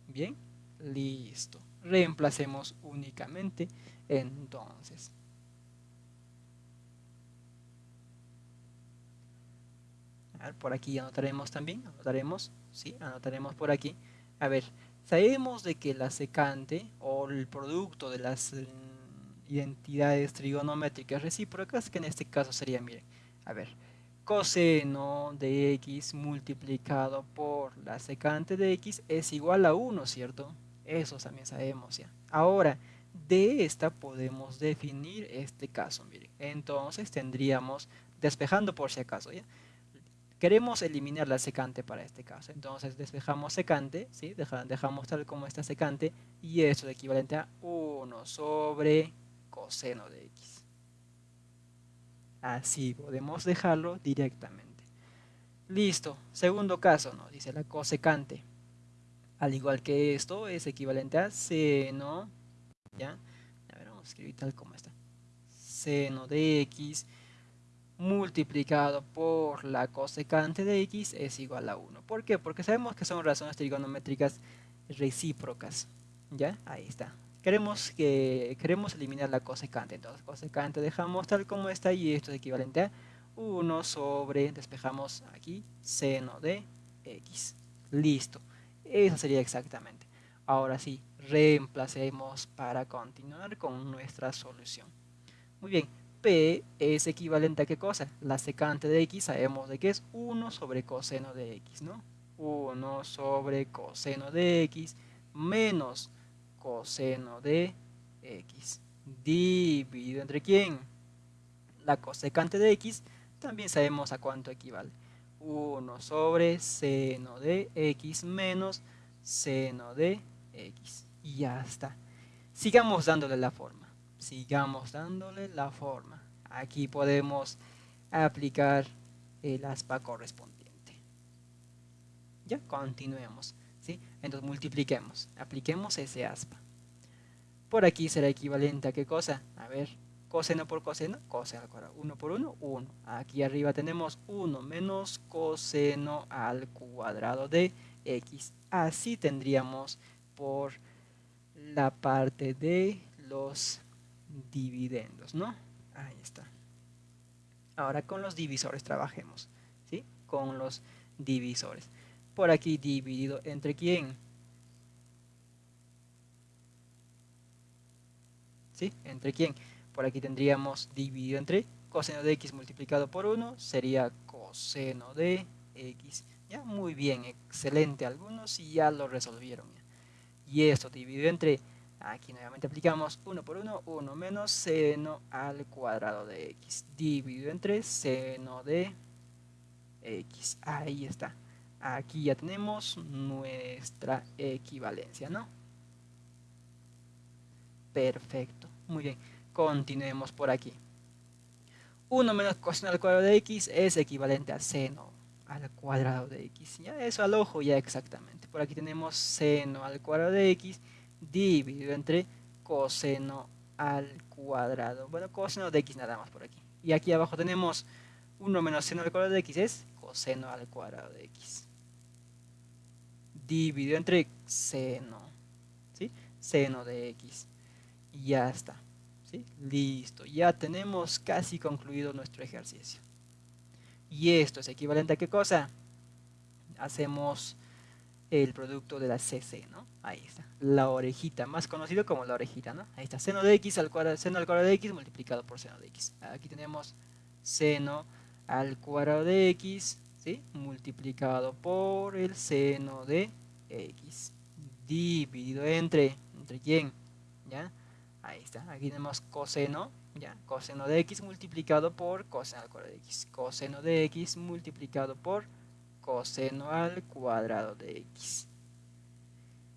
Bien, listo. Reemplacemos únicamente entonces. Por aquí anotaremos también, anotaremos, ¿sí? Anotaremos por aquí. A ver, Sabemos de que la secante o el producto de las identidades trigonométricas recíprocas, que en este caso sería, miren, a ver, coseno de x multiplicado por la secante de x es igual a 1, ¿cierto? Eso también sabemos ya. Ahora, de esta podemos definir este caso, miren. Entonces tendríamos, despejando por si acaso, ¿ya? Queremos eliminar la secante para este caso. Entonces despejamos secante, ¿sí? dejamos tal como está secante y eso es equivalente a 1 sobre coseno de x. Así podemos dejarlo directamente. Listo. Segundo caso, nos dice la cosecante. Al igual que esto, es equivalente a seno, ¿ya? Vamos a escribir tal como está. Seno de x multiplicado por la cosecante de x es igual a 1. ¿Por qué? Porque sabemos que son razones trigonométricas recíprocas. ¿Ya? Ahí está. Queremos, que, queremos eliminar la cosecante. Entonces, cosecante dejamos tal como está y esto es equivalente a 1 sobre, despejamos aquí, seno de x. Listo. Eso sería exactamente. Ahora sí, reemplacemos para continuar con nuestra solución. Muy bien, P es equivalente a qué cosa? La secante de X sabemos de que es 1 sobre coseno de X, ¿no? 1 sobre coseno de X menos coseno de X dividido entre quién? La cosecante de X también sabemos a cuánto equivale. 1 sobre seno de X menos seno de X. Y ya está. Sigamos dándole la forma sigamos dándole la forma. Aquí podemos aplicar el aspa correspondiente. Ya, continuemos. Entonces multipliquemos, apliquemos ese aspa. Por aquí será equivalente a qué cosa? A ver, coseno por coseno, coseno al cuadrado. 1 por 1, 1. Aquí arriba tenemos 1 menos coseno al cuadrado de x. Así tendríamos por la parte de los dividendos, ¿no? Ahí está. Ahora con los divisores trabajemos, ¿sí? Con los divisores. Por aquí dividido entre quién? ¿Sí? ¿Entre quién? Por aquí tendríamos dividido entre coseno de x multiplicado por 1 sería coseno de x. Ya, muy bien, excelente. Algunos ya lo resolvieron. Y esto dividido entre Aquí nuevamente aplicamos 1 por 1, 1 menos seno al cuadrado de x, dividido entre seno de x. Ahí está. Aquí ya tenemos nuestra equivalencia, ¿no? Perfecto. Muy bien. Continuemos por aquí. 1 menos coseno al cuadrado de x es equivalente a seno al cuadrado de x. Ya eso al ojo ya exactamente. Por aquí tenemos seno al cuadrado de x dividido entre coseno al cuadrado. Bueno, coseno de x nada más por aquí. Y aquí abajo tenemos 1 menos seno al cuadrado de x es coseno al cuadrado de x. Dividido entre seno. ¿Sí? Seno de x. Y ya está. ¿Sí? Listo. Ya tenemos casi concluido nuestro ejercicio. Y esto es equivalente a qué cosa? Hacemos el producto de la CC, ¿no? Ahí está, la orejita, más conocido como la orejita, ¿no? Ahí está, seno de x al cuadrado, seno al cuadrado de x multiplicado por seno de x. Aquí tenemos seno al cuadrado de x, ¿sí? Multiplicado por el seno de x. Dividido entre, ¿entre quién? ¿Ya? Ahí está, aquí tenemos coseno, ¿ya? Coseno de x multiplicado por coseno al cuadrado de x. Coseno de x multiplicado por coseno al cuadrado de x.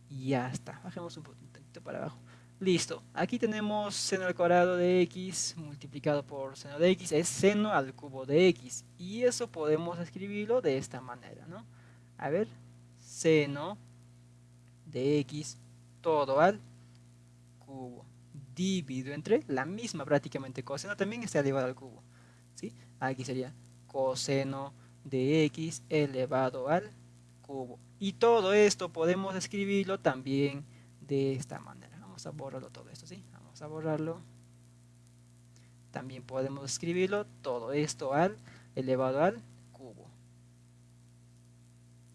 Y ya está. Bajemos un poquito para abajo. Listo. Aquí tenemos seno al cuadrado de x multiplicado por seno de x. Es seno al cubo de x. Y eso podemos escribirlo de esta manera, ¿no? A ver. Seno de x todo al cubo. Dividido entre la misma prácticamente coseno también está elevado al cubo. ¿sí? Aquí sería coseno de x elevado al cubo. Y todo esto podemos escribirlo también de esta manera. Vamos a borrarlo todo esto, ¿sí? Vamos a borrarlo. También podemos escribirlo todo esto al elevado al.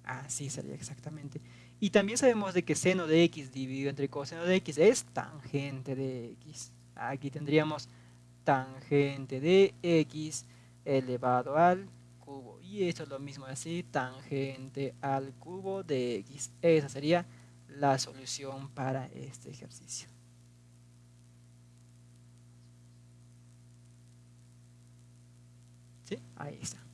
Así sería exactamente. Y también sabemos de que seno de x dividido entre coseno de x es tangente de x. Aquí tendríamos tangente de x elevado al cubo. Y esto es lo mismo así, tangente al cubo de x. Esa sería la solución para este ejercicio. ¿Sí? Ahí está.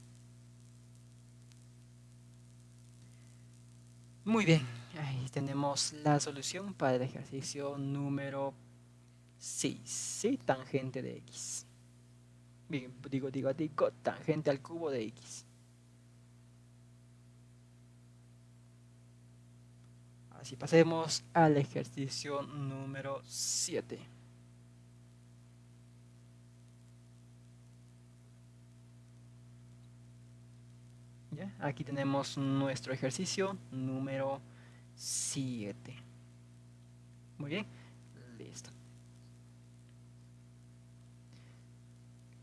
Muy bien, ahí tenemos la solución para el ejercicio número 6, ¿sí? Tangente de x digo, digo, digo, tangente al cubo de x. Así pasemos al ejercicio número 7. Aquí tenemos nuestro ejercicio número 7. Muy bien, listo.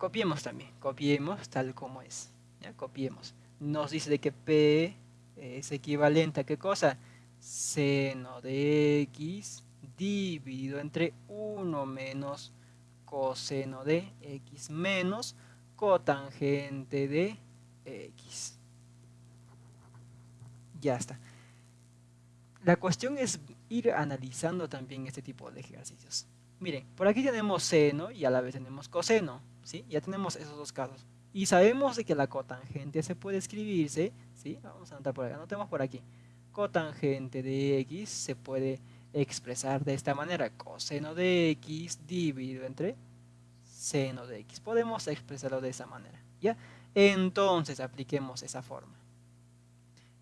copiemos también, copiemos tal como es, ¿ya? copiemos. Nos dice que P es equivalente a qué cosa? Seno de X dividido entre 1 menos coseno de x menos cotangente de x. Ya está. La cuestión es ir analizando también este tipo de ejercicios. Miren, por aquí tenemos seno y a la vez tenemos coseno, ¿sí? Ya tenemos esos dos casos. Y sabemos de que la cotangente se puede escribirse, ¿sí? Vamos a anotar por acá, anotemos por aquí. Cotangente de x se puede expresar de esta manera. Coseno de x dividido entre seno de x. Podemos expresarlo de esa manera, ¿ya? Entonces apliquemos esa forma.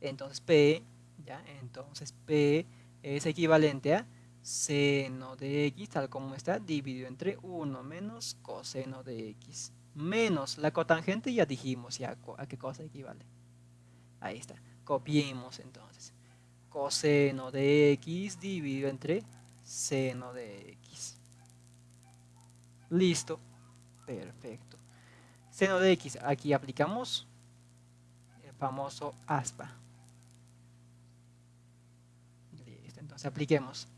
Entonces P, ¿ya? Entonces P es equivalente a seno de x, tal como está, dividido entre 1 menos coseno de x menos la cotangente ya dijimos ya a qué cosa equivale. Ahí está. Copiemos entonces. Coseno de x dividido entre seno de x. Listo. Perfecto. Seno de x, aquí aplicamos el famoso aspa. Listo, entonces apliquemos.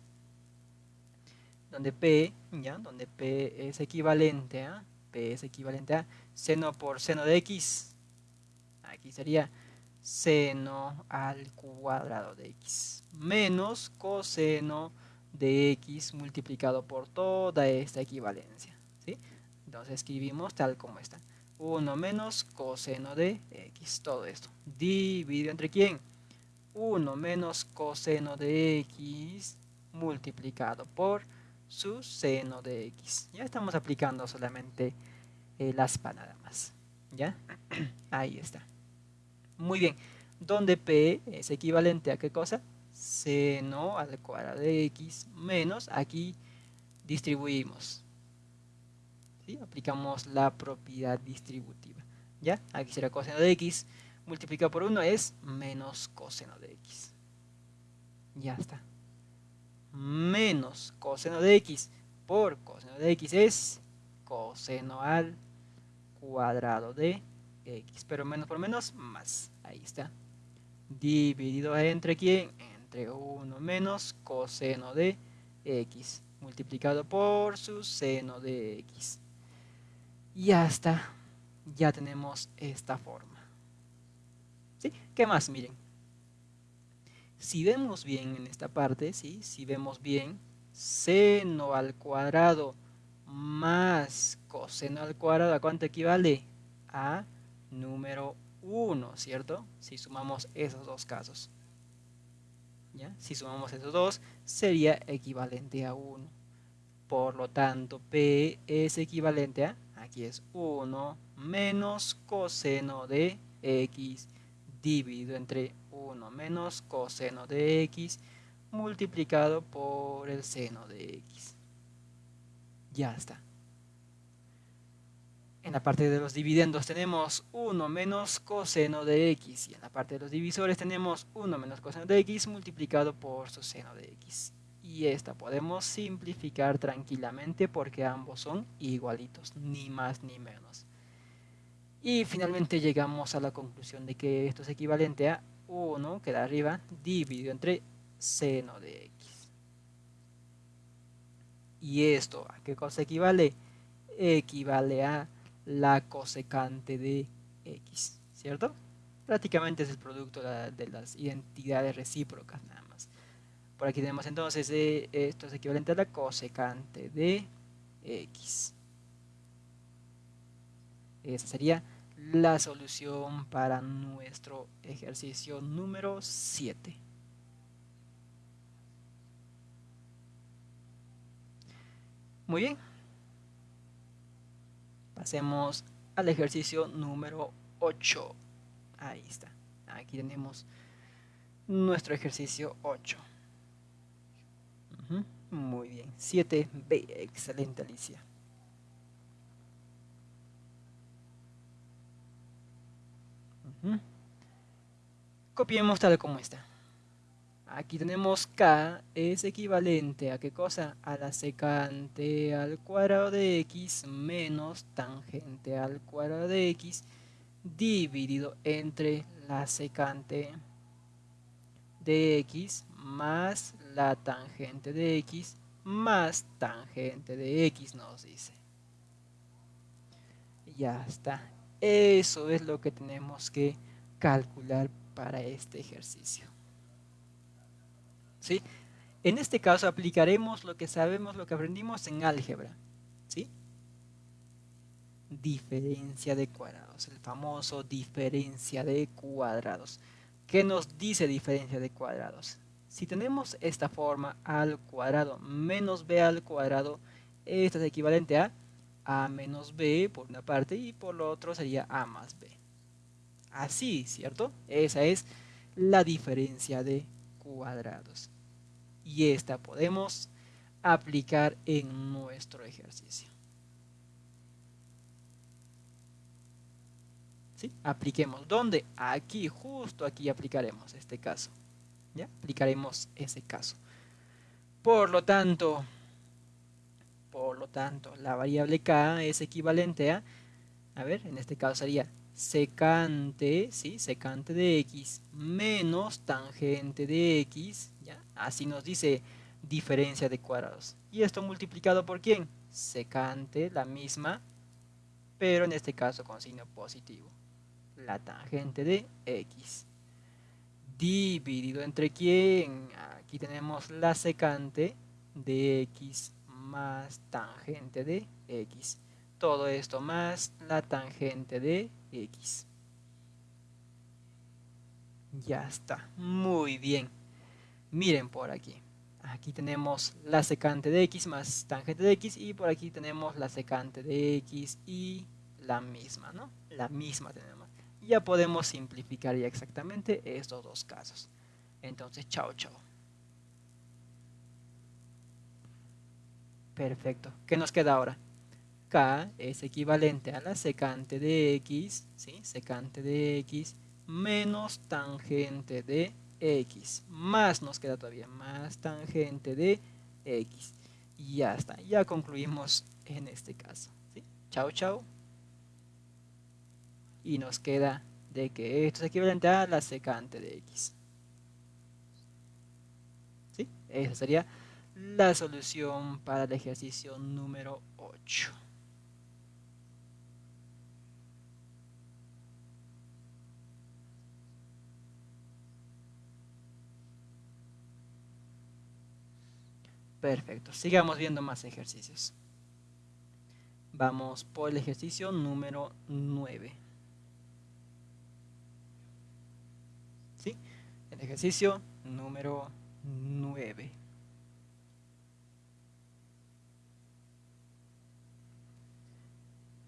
Donde P, ya, donde P es equivalente a P es equivalente a seno por seno de x. Aquí sería seno al cuadrado de x menos coseno de x multiplicado por toda esta equivalencia. ¿sí? Entonces escribimos tal como está. 1 menos coseno de x, todo esto. Dividido entre quién? 1 menos coseno de x multiplicado por su seno de x. Ya estamos aplicando solamente el aspa nada más. ¿Ya? Ahí está. Muy bien. Donde P es equivalente a qué cosa? Seno al cuadrado de x menos, aquí distribuimos. ¿Sí? Aplicamos la propiedad distributiva. ¿Ya? Aquí será coseno de x multiplicado por 1 es menos coseno de x. Ya está menos coseno de x por coseno de x es coseno al cuadrado de x. Pero menos por menos, más. Ahí está. Dividido entre quién? Entre 1 menos coseno de x multiplicado por su seno de x. Y ya está. Ya tenemos esta forma. ¿Qué más? Miren. Si vemos bien en esta parte, ¿sí? si vemos bien, seno al cuadrado más coseno al cuadrado, ¿a cuánto equivale? A número 1, ¿cierto? Si sumamos esos dos casos. ¿Ya? Si sumamos esos dos, sería equivalente a 1. Por lo tanto, P es equivalente a, aquí es 1 menos coseno de X dividido entre 1 menos coseno de x multiplicado por el seno de x. Ya está. En la parte de los dividendos tenemos 1 menos coseno de x y en la parte de los divisores tenemos 1 menos coseno de x multiplicado por su seno de x. Y esta podemos simplificar tranquilamente porque ambos son igualitos, ni más ni menos. Y finalmente llegamos a la conclusión de que esto es equivalente a 1, que da arriba, dividido entre seno de x. ¿Y esto a qué cosa equivale? Equivale a la cosecante de x, ¿cierto? Prácticamente es el producto de las identidades recíprocas nada más. Por aquí tenemos entonces, eh, esto es equivalente a la cosecante de x. Esa sería la solución para nuestro ejercicio número 7. Muy bien. Pasemos al ejercicio número 8. Ahí está. Aquí tenemos nuestro ejercicio 8. Muy bien. 7B. Excelente, Alicia. Copiemos tal como está. Aquí tenemos K es equivalente a qué cosa? A la secante al cuadrado de X menos tangente al cuadrado de X dividido entre la secante de X más la tangente de X más tangente de X nos dice. Ya está. Eso es lo que tenemos que calcular para este ejercicio. ¿Sí? En este caso aplicaremos lo que sabemos, lo que aprendimos en álgebra. ¿Sí? Diferencia de cuadrados, el famoso diferencia de cuadrados. ¿Qué nos dice diferencia de cuadrados? Si tenemos esta forma al cuadrado menos b al cuadrado, esto es equivalente a a menos b por una parte y por lo otro sería a más b. Así, ¿cierto? Esa es la diferencia de cuadrados. Y esta podemos aplicar en nuestro ejercicio. ¿Sí? Apliquemos. ¿Dónde? Aquí, justo aquí aplicaremos este caso. ¿Ya? Aplicaremos ese caso. Por lo tanto, por lo tanto, la variable k es equivalente a, a ver, en este caso sería secante, ¿sí? Secante de x menos tangente de x, ¿ya? Así nos dice diferencia de cuadrados. ¿Y esto multiplicado por quién? Secante, la misma, pero en este caso con signo positivo. La tangente de x dividido entre quién. Aquí tenemos la secante de x más tangente de x. Todo esto más la tangente de x. Ya está. Muy bien. Miren por aquí. Aquí tenemos la secante de x más tangente de x y por aquí tenemos la secante de x y la misma, ¿no? La misma tenemos ya podemos simplificar ya exactamente estos dos casos. Entonces, chao, chao. Perfecto. ¿Qué nos queda ahora? K es equivalente a la secante de X, ¿sí? Secante de X menos tangente de X. Más nos queda todavía, más tangente de X. Y ya está, ya concluimos en este caso. ¿sí? Chao, chao y nos queda de que esto es equivalente a la secante de x. ¿Sí? Esa sería la solución para el ejercicio número 8. Perfecto, sigamos viendo más ejercicios. Vamos por el ejercicio número 9. El ejercicio número 9.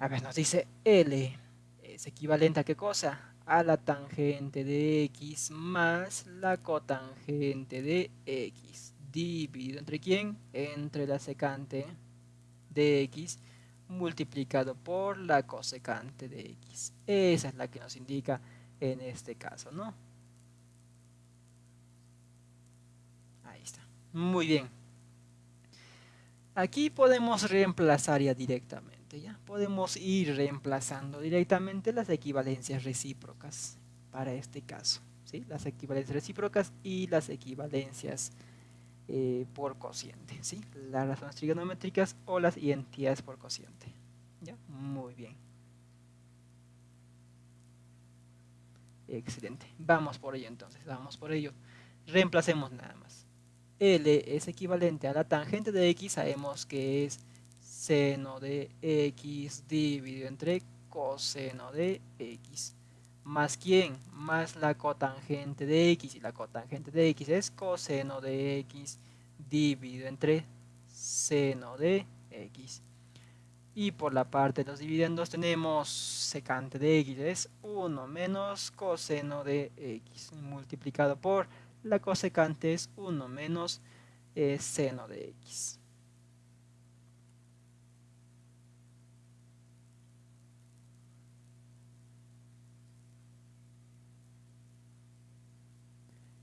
A ver, nos dice L es equivalente a qué cosa? A la tangente de X más la cotangente de X. Dividido entre quién? Entre la secante de X multiplicado por la cosecante de X. Esa es la que nos indica en este caso, ¿no? Muy bien. Aquí podemos reemplazar ya directamente, Podemos ir reemplazando directamente las equivalencias recíprocas para este caso, ¿sí? Las equivalencias recíprocas y las equivalencias eh, por cociente, ¿sí? Las razones trigonométricas o las identidades por cociente, ¿ya? Muy bien. Excelente. Vamos por ello entonces, vamos por ello. Reemplacemos nada más. L es equivalente a la tangente de X, sabemos que es seno de X dividido entre coseno de X. ¿Más quién? Más la cotangente de X. Y la cotangente de X es coseno de X dividido entre seno de X. Y por la parte de los dividendos tenemos secante de X es 1 menos coseno de X multiplicado por la cosecante es 1 menos eh, seno de x.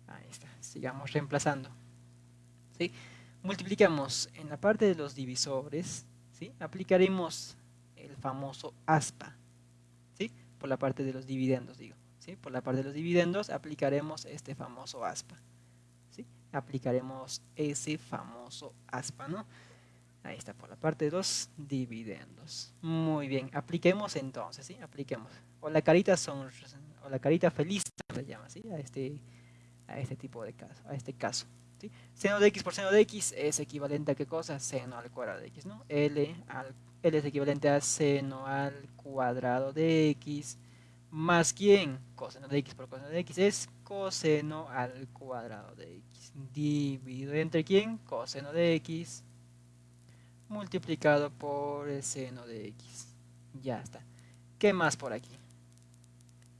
Ahí está, sigamos reemplazando. ¿Sí? Multiplicamos en la parte de los divisores, ¿sí? aplicaremos el famoso aspa, ¿sí? por la parte de los dividendos, digo. Por la parte de los dividendos aplicaremos este famoso aspa. ¿sí? Aplicaremos ese famoso aspa, ¿no? Ahí está por la parte de los dividendos. Muy bien, apliquemos entonces, ¿sí? Apliquemos. O la carita son o la carita feliz se llama, ¿sí? A este, a este tipo de caso, a este caso. ¿sí? Seno de x por seno de x es equivalente a qué cosa? Seno al cuadrado de x, ¿no? L, al, L es equivalente a seno al cuadrado de x más quién? Coseno de x por coseno de x es coseno al cuadrado de x dividido entre quién? Coseno de x multiplicado por el seno de x. Ya está. ¿Qué más por aquí?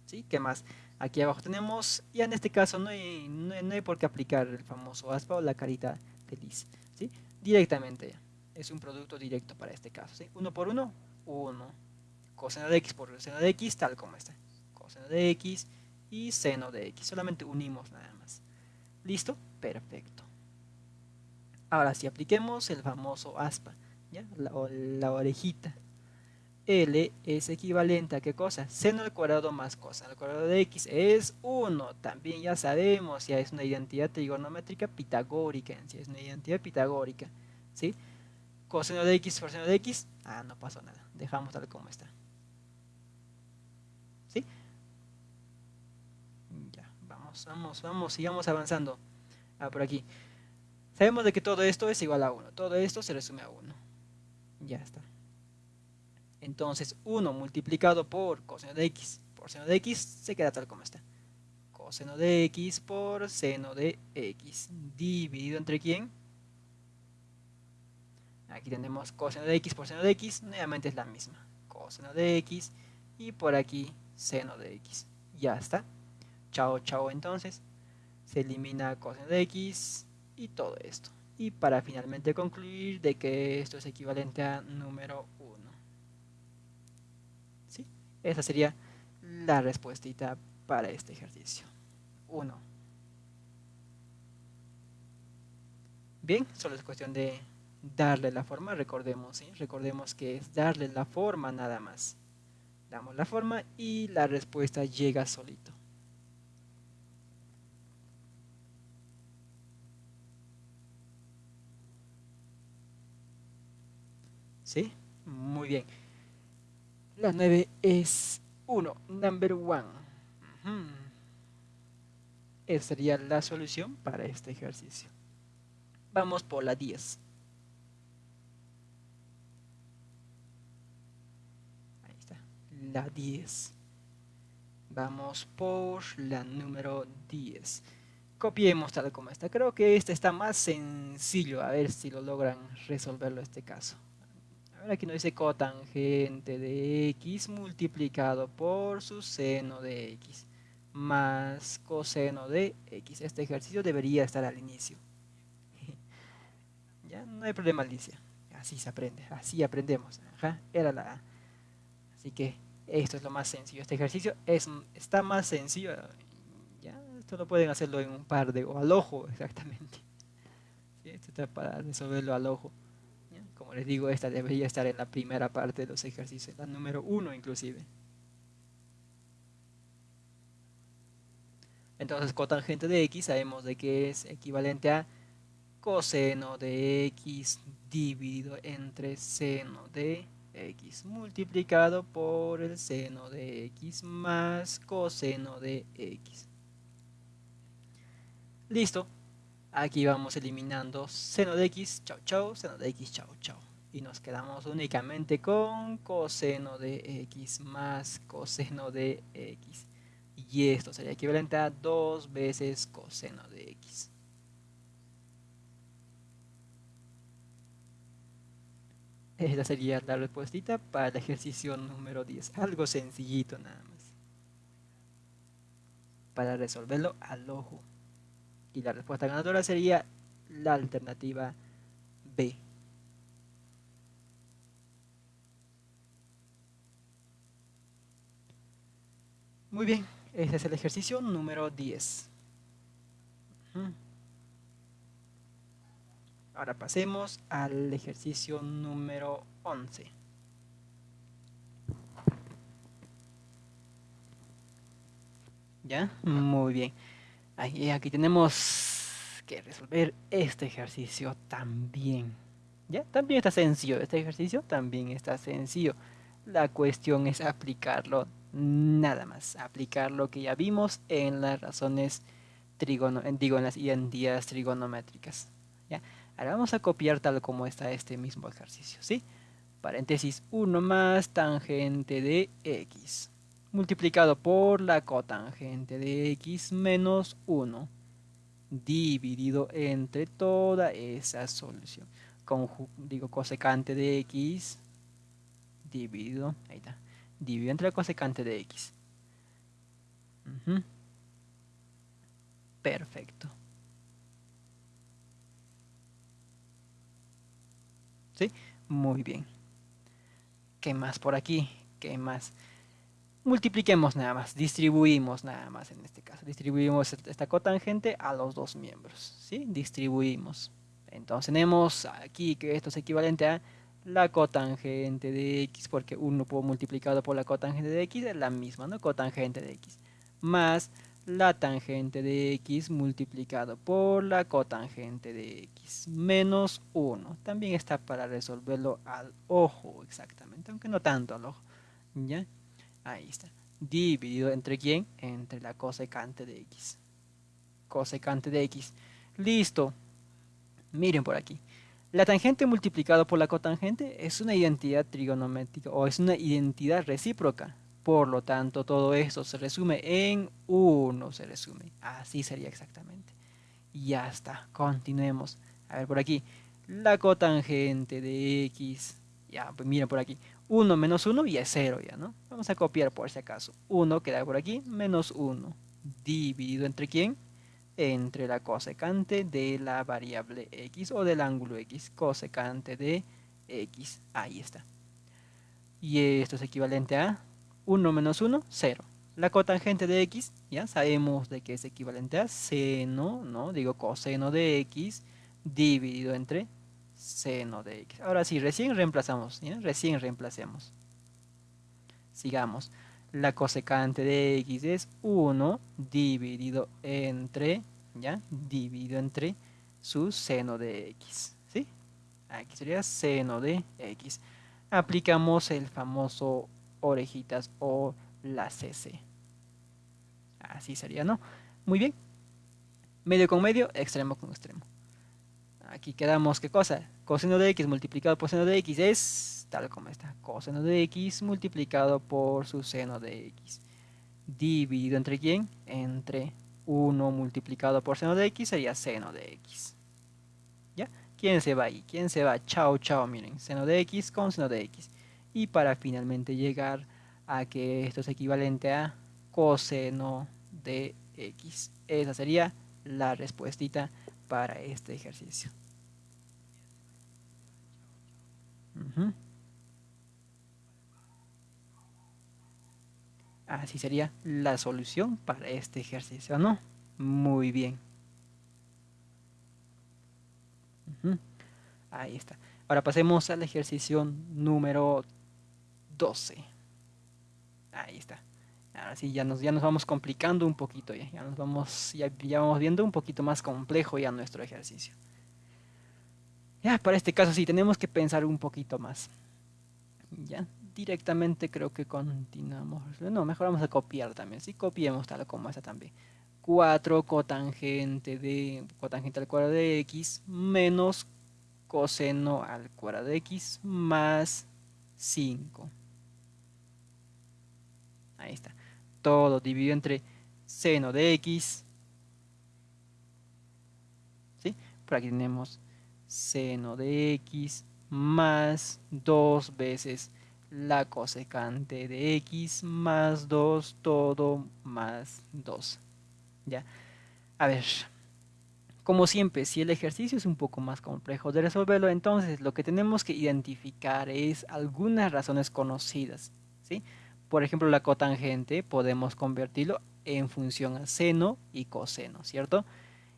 ¿Sí? ¿Qué más? Aquí abajo tenemos, ya en este caso no hay, no por qué aplicar el famoso aspa o la carita feliz. ¿sí? Directamente. Es un producto directo para este caso. ¿sí? Uno por uno, uno. Coseno de x por seno de x, tal como está. Coseno de x y seno de x. Solamente unimos nada más. ¿Listo? Perfecto. Ahora si apliquemos el famoso aspa, ¿ya? La, orejita. L es equivalente a qué cosa? Seno al cuadrado más coseno al cuadrado de x es 1. También ya sabemos, ya es una identidad trigonométrica pitagórica, si es una identidad pitagórica. ¿sí? Coseno de x por seno de x, ah, no pasó nada. Dejamos tal como está. ¿Sí? Ya, vamos, vamos, vamos, sigamos avanzando. Ah, por aquí. Sabemos de que todo esto es igual a 1. Todo esto se resume a 1. Ya está. Entonces 1 multiplicado por coseno de x por seno de x se queda tal como está. Coseno de x por seno de x dividido entre quién? Aquí tenemos coseno de x por seno de x, nuevamente es la misma. Coseno de x y por aquí seno de x. Ya está. Chao, chao entonces. Se elimina coseno de x, y todo esto. Y para finalmente concluir de que esto es equivalente a número 1. Esa sería la respuestita para este ejercicio. 1. Bien, solo es cuestión de darle la forma, recordemos, ¿sí? recordemos que es darle la forma nada más. Damos la forma y la respuesta llega solito. ¿Sí? Muy bien. La 9 es 1, number 1. Esa sería la solución para este ejercicio. Vamos por la 10. Ahí está, la 10. Vamos por la número 10. Copiemos tal como está. Creo que este está más sencillo. A ver si lo logran resolverlo este caso. Ahora aquí nos dice cotangente de x multiplicado por su seno de x más coseno de x. Este ejercicio debería estar al inicio. ya no hay problema, Alicia. Así se aprende, así aprendemos. era la Así que esto es lo más sencillo. Este ejercicio es, está más sencillo. Ya, esto lo pueden hacerlo en un par de, o al ojo exactamente. Esto está para resolverlo al ojo. Como les digo, esta debería estar en la primera parte de los ejercicios, la número uno inclusive. Entonces, cotangente de x sabemos de que es equivalente a coseno de x dividido entre seno de x multiplicado por el seno de x más coseno de x. Listo. Aquí vamos eliminando seno de x, chau chau, seno de x, chau chau. Y nos quedamos únicamente con coseno de x más coseno de x. Y esto sería equivalente a dos veces coseno de x. Esta sería la respuesta para el ejercicio número 10. Algo sencillito nada más. Para resolverlo al ojo. Y la respuesta ganadora sería la alternativa B. Muy bien, ese es el ejercicio número 10. Ahora pasemos al ejercicio número 11. ¿Ya? Muy bien aquí tenemos que resolver este ejercicio también. ¿Ya? También está sencillo, este ejercicio también está sencillo. La cuestión es aplicarlo nada más, aplicar lo que ya vimos en las razones trigono, digo, en las identidades trigonométricas. ¿ya? Ahora vamos a copiar tal como está este mismo ejercicio, ¿sí? Paréntesis 1 más tangente de x multiplicado por la cotangente de x menos 1 dividido entre toda esa solución. digo cosecante de x dividido, ahí está, dividido entre la cosecante de x. Perfecto. ¿Sí? Muy bien. ¿Qué más por aquí? ¿Qué más? Multipliquemos nada más, distribuimos nada más en este caso, distribuimos esta cotangente a los dos miembros, ¿sí? Distribuimos. Entonces tenemos aquí que esto es equivalente a la cotangente de x, porque 1 multiplicado por la cotangente de x es la misma, ¿no? Cotangente de x, más la tangente de x multiplicado por la cotangente de x, menos 1. También está para resolverlo al ojo exactamente, aunque no tanto al ojo, ¿ya? Ahí está. Dividido entre quién? Entre la cosecante de x. Cosecante de x. Listo. Miren por aquí. La tangente multiplicado por la cotangente es una identidad trigonométrica o es una identidad recíproca. Por lo tanto, todo esto se resume en 1. Se resume. Así sería exactamente. Ya está. Continuemos. A ver por aquí. La cotangente de x. Ya, pues miren por aquí. 1 menos 1 y es 0 ya, ¿no? Vamos a copiar por si acaso. 1 queda por aquí, menos 1. Dividido entre quién? Entre la cosecante de la variable x o del ángulo x. Cosecante de x. Ahí está. Y esto es equivalente a 1 menos 1, 0. La cotangente de x, ya sabemos de que es equivalente a seno, ¿no? Digo coseno de x dividido entre seno de x. Ahora sí, recién reemplazamos, recién reemplacemos. Sigamos. La cosecante de x es 1 dividido entre, ¿ya? Dividido entre su seno de x, ¿sí? Aquí sería seno de x. Aplicamos el famoso orejitas o la CC. Así sería, ¿no? Muy bien. Medio con medio, extremo con extremo. Aquí quedamos, ¿qué cosa? Coseno de x multiplicado por seno de x es tal como está. Coseno de x multiplicado por su seno de x. Dividido entre quién? Entre 1 multiplicado por seno de x sería seno de x. ¿Ya? ¿Quién se va ahí? ¿Quién se va? Chao, chao, miren. Seno de x con seno de x. Y para finalmente llegar a que esto es equivalente a coseno de x. Esa sería la respuestita para este ejercicio. Así sería la solución para este ejercicio, ¿no? Muy bien. Ahí está. Ahora pasemos al ejercicio número 12. Ahí está. Ahora ya nos, ya nos vamos complicando un poquito, ya, ya nos vamos, ya, ya vamos viendo un poquito más complejo ya nuestro ejercicio. Ya, para este caso sí, tenemos que pensar un poquito más. Ya, directamente creo que continuamos. No, mejor vamos a copiar también. Sí, copiemos tal como esta también. 4 cotangente de cotangente al cuadrado de x menos coseno al cuadrado de x más 5. Ahí está. Todo dividido entre seno de x. ¿Sí? Por aquí tenemos seno de x más 2 veces la cosecante de x más 2 todo más 2. ¿Ya? A ver, como siempre, si el ejercicio es un poco más complejo de resolverlo, entonces lo que tenemos que identificar es algunas razones conocidas. ¿sí? Por ejemplo, la cotangente podemos convertirlo en función a seno y coseno, ¿cierto?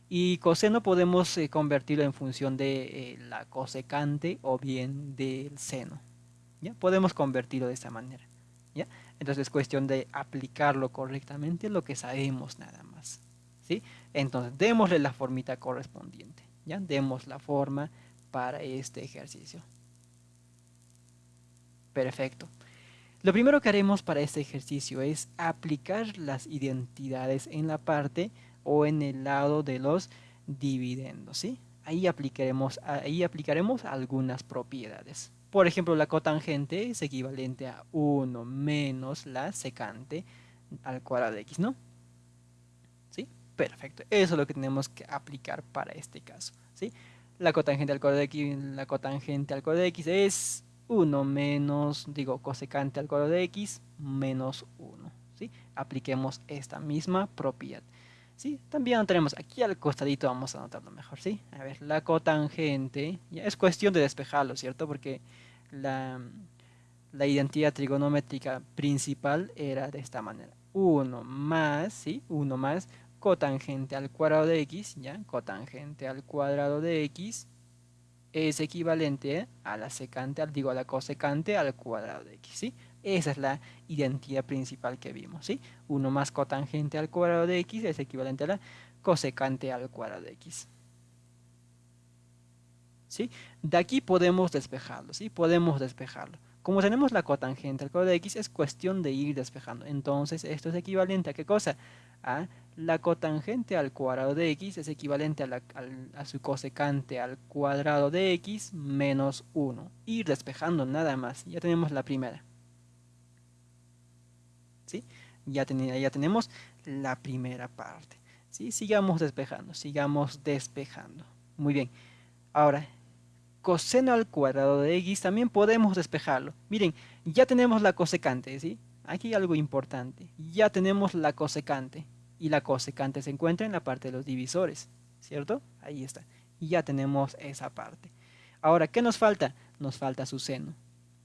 Y coseno podemos eh, convertirlo en función de eh, la cosecante o bien del seno. ¿ya? Podemos convertirlo de esta manera. ¿ya? Entonces es cuestión de aplicarlo correctamente lo que sabemos nada más. ¿sí? Entonces démosle la formita correspondiente. ¿ya? Demos la forma para este ejercicio. Perfecto. Lo primero que haremos para este ejercicio es aplicar las identidades en la parte o en el lado de los dividendos, ¿sí? Ahí aplicaremos, ahí aplicaremos algunas propiedades. Por ejemplo, la cotangente es equivalente a 1 menos la secante al cuadrado de x, ¿no? ¿Sí? Perfecto. Eso es lo que tenemos que aplicar para este caso, ¿sí? La cotangente al cuadrado de x, la cotangente al cuadrado de x es 1 menos, digo, cosecante al cuadrado de x menos 1. ¿sí? Apliquemos esta misma propiedad. ¿sí? También tenemos aquí al costadito, vamos a anotarlo mejor. ¿sí? A ver, la cotangente, ya es cuestión de despejarlo, ¿cierto? Porque la, la identidad trigonométrica principal era de esta manera. 1 más, ¿sí? 1 más cotangente al cuadrado de x, ¿ya? Cotangente al cuadrado de x es equivalente a la secante, digo a la cosecante al cuadrado de x, ¿sí? Esa es la identidad principal que vimos, ¿sí? 1 más cotangente al cuadrado de x es equivalente a la cosecante al cuadrado de x. ¿Sí? De aquí podemos despejarlo, ¿sí? Podemos despejarlo. Como tenemos la cotangente al cuadrado de x, es cuestión de ir despejando. Entonces, esto es equivalente a qué cosa? A la cotangente al cuadrado de x es equivalente a, su cosecante al cuadrado de x menos 1. Ir despejando nada más. Ya tenemos la primera. ¿Sí? Ya, ya tenemos la primera parte. ¿Sí? Sigamos despejando, sigamos despejando. Muy bien. Ahora, coseno al cuadrado de x también podemos despejarlo. Miren, ya tenemos la cosecante, ¿sí? Aquí hay algo importante. Ya tenemos la cosecante y la cosecante se encuentra en la parte de los divisores, ¿cierto? Ahí está. Y ya tenemos esa parte. Ahora, ¿qué nos falta? Nos falta su seno,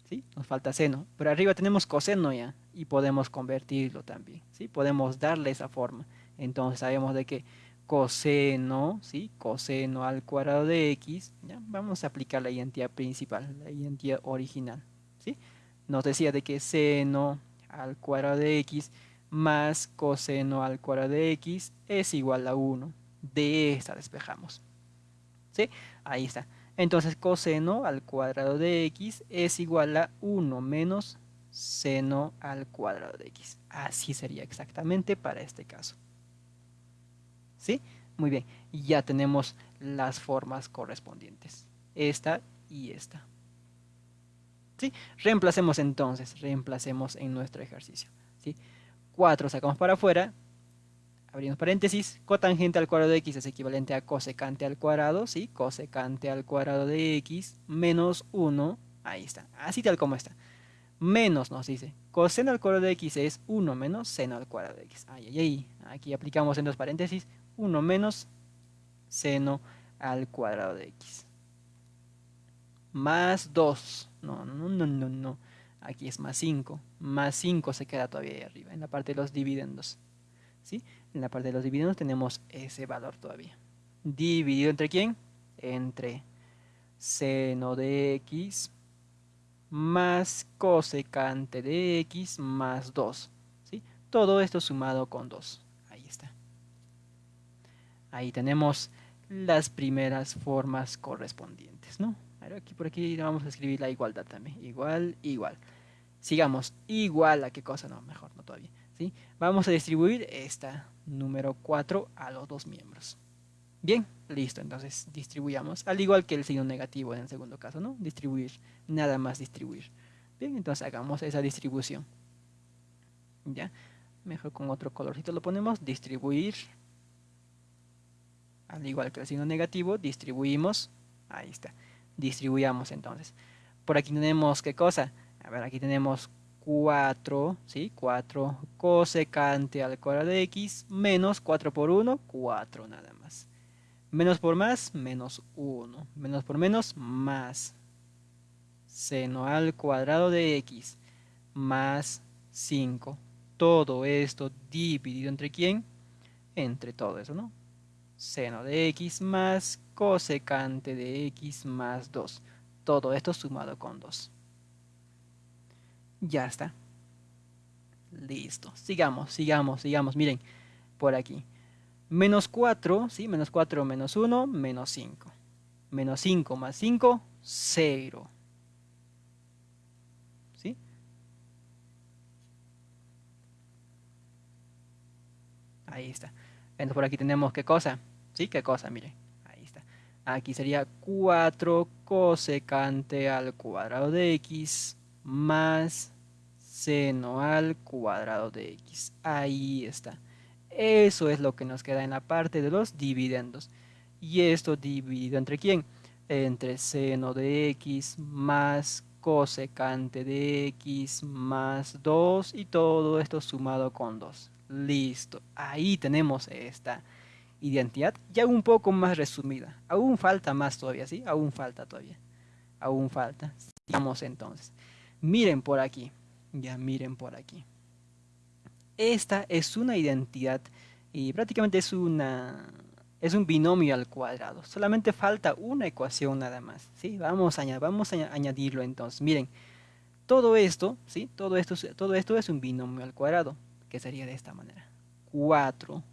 ¿sí? Nos falta seno. Pero arriba tenemos coseno ya y podemos convertirlo también, ¿sí? Podemos darle esa forma. Entonces sabemos de que coseno, ¿sí? Coseno al cuadrado de x, ¿ya? Vamos a aplicar la identidad principal, la identidad original, ¿sí? Nos decía de que seno al cuadrado de x más coseno al cuadrado de x es igual a 1. De esta despejamos. ¿Sí? Ahí está. Entonces coseno al cuadrado de x es igual a 1 menos seno al cuadrado de x. Así sería exactamente para este caso. ¿Sí? Muy bien. Ya tenemos las formas correspondientes. Esta y esta. ¿Sí? Reemplacemos entonces, reemplacemos en nuestro ejercicio. ¿Sí? 4 sacamos para afuera, abrimos paréntesis, cotangente al cuadrado de x es equivalente a cosecante al cuadrado, ¿sí? Cosecante al cuadrado de x menos 1, ahí está, así tal como está. Menos nos dice, coseno al cuadrado de x es 1 menos seno al cuadrado de x. Ay, ay, ay, aquí aplicamos en dos paréntesis, 1 menos seno al cuadrado de x. Más 2, no, no, no, no, no. Aquí es más 5. Más 5 se queda todavía ahí arriba, en la parte de los dividendos. ¿Sí? En la parte de los dividendos tenemos ese valor todavía. ¿Dividido entre quién? Entre seno de x más cosecante de x más 2. ¿sí? Todo esto sumado con 2. Ahí está. Ahí tenemos las primeras formas correspondientes, ¿no? aquí por aquí vamos a escribir la igualdad también. Igual, igual. Sigamos. Igual a qué cosa, no, mejor, no todavía. ¿sí? Vamos a distribuir esta número 4 a los dos miembros. Bien, listo, entonces distribuyamos, al igual que el signo negativo en el segundo caso, ¿no? Distribuir, nada más distribuir. Bien, entonces hagamos esa distribución. ¿Ya? Mejor con otro colorcito lo ponemos, distribuir. Al igual que el signo negativo, distribuimos. Ahí está distribuyamos entonces. Por aquí tenemos, ¿qué cosa? A ver, aquí tenemos 4, ¿sí? 4 cosecante al cuadrado de x menos 4 por 1, 4 nada más. Menos por más, menos 1. Menos por menos, más. Seno al cuadrado de x más 5. Todo esto dividido entre quién? Entre todo eso, ¿no? Seno de x más cosecante de x más 2. Todo esto sumado con 2. Ya está. Listo. Sigamos, sigamos, sigamos. Miren, por aquí. Menos 4, ¿sí? Menos 4 menos 1, menos 5. Menos 5 más 5, 0. ¿Sí? Ahí está. Entonces por aquí tenemos qué cosa. ¿Sí? ¿Qué cosa? Mire. Ahí está. Aquí sería 4 cosecante al cuadrado de x más seno al cuadrado de x. Ahí está. Eso es lo que nos queda en la parte de los dividendos. Y esto dividido entre quién? Entre seno de x más cosecante de x más 2 y todo esto sumado con 2. Listo. Ahí tenemos esta identidad ya un poco más resumida. Aún falta más todavía, ¿sí? Aún falta todavía. Aún falta. Sigamos entonces. Miren por aquí. Ya miren por aquí. Esta es una identidad y prácticamente es una es un binomio al cuadrado. Solamente falta una ecuación nada más. ¿sí? Vamos, a, vamos a añadirlo entonces. Miren, todo esto, ¿sí? todo, esto, todo esto es un binomio al cuadrado, que sería de esta manera. 4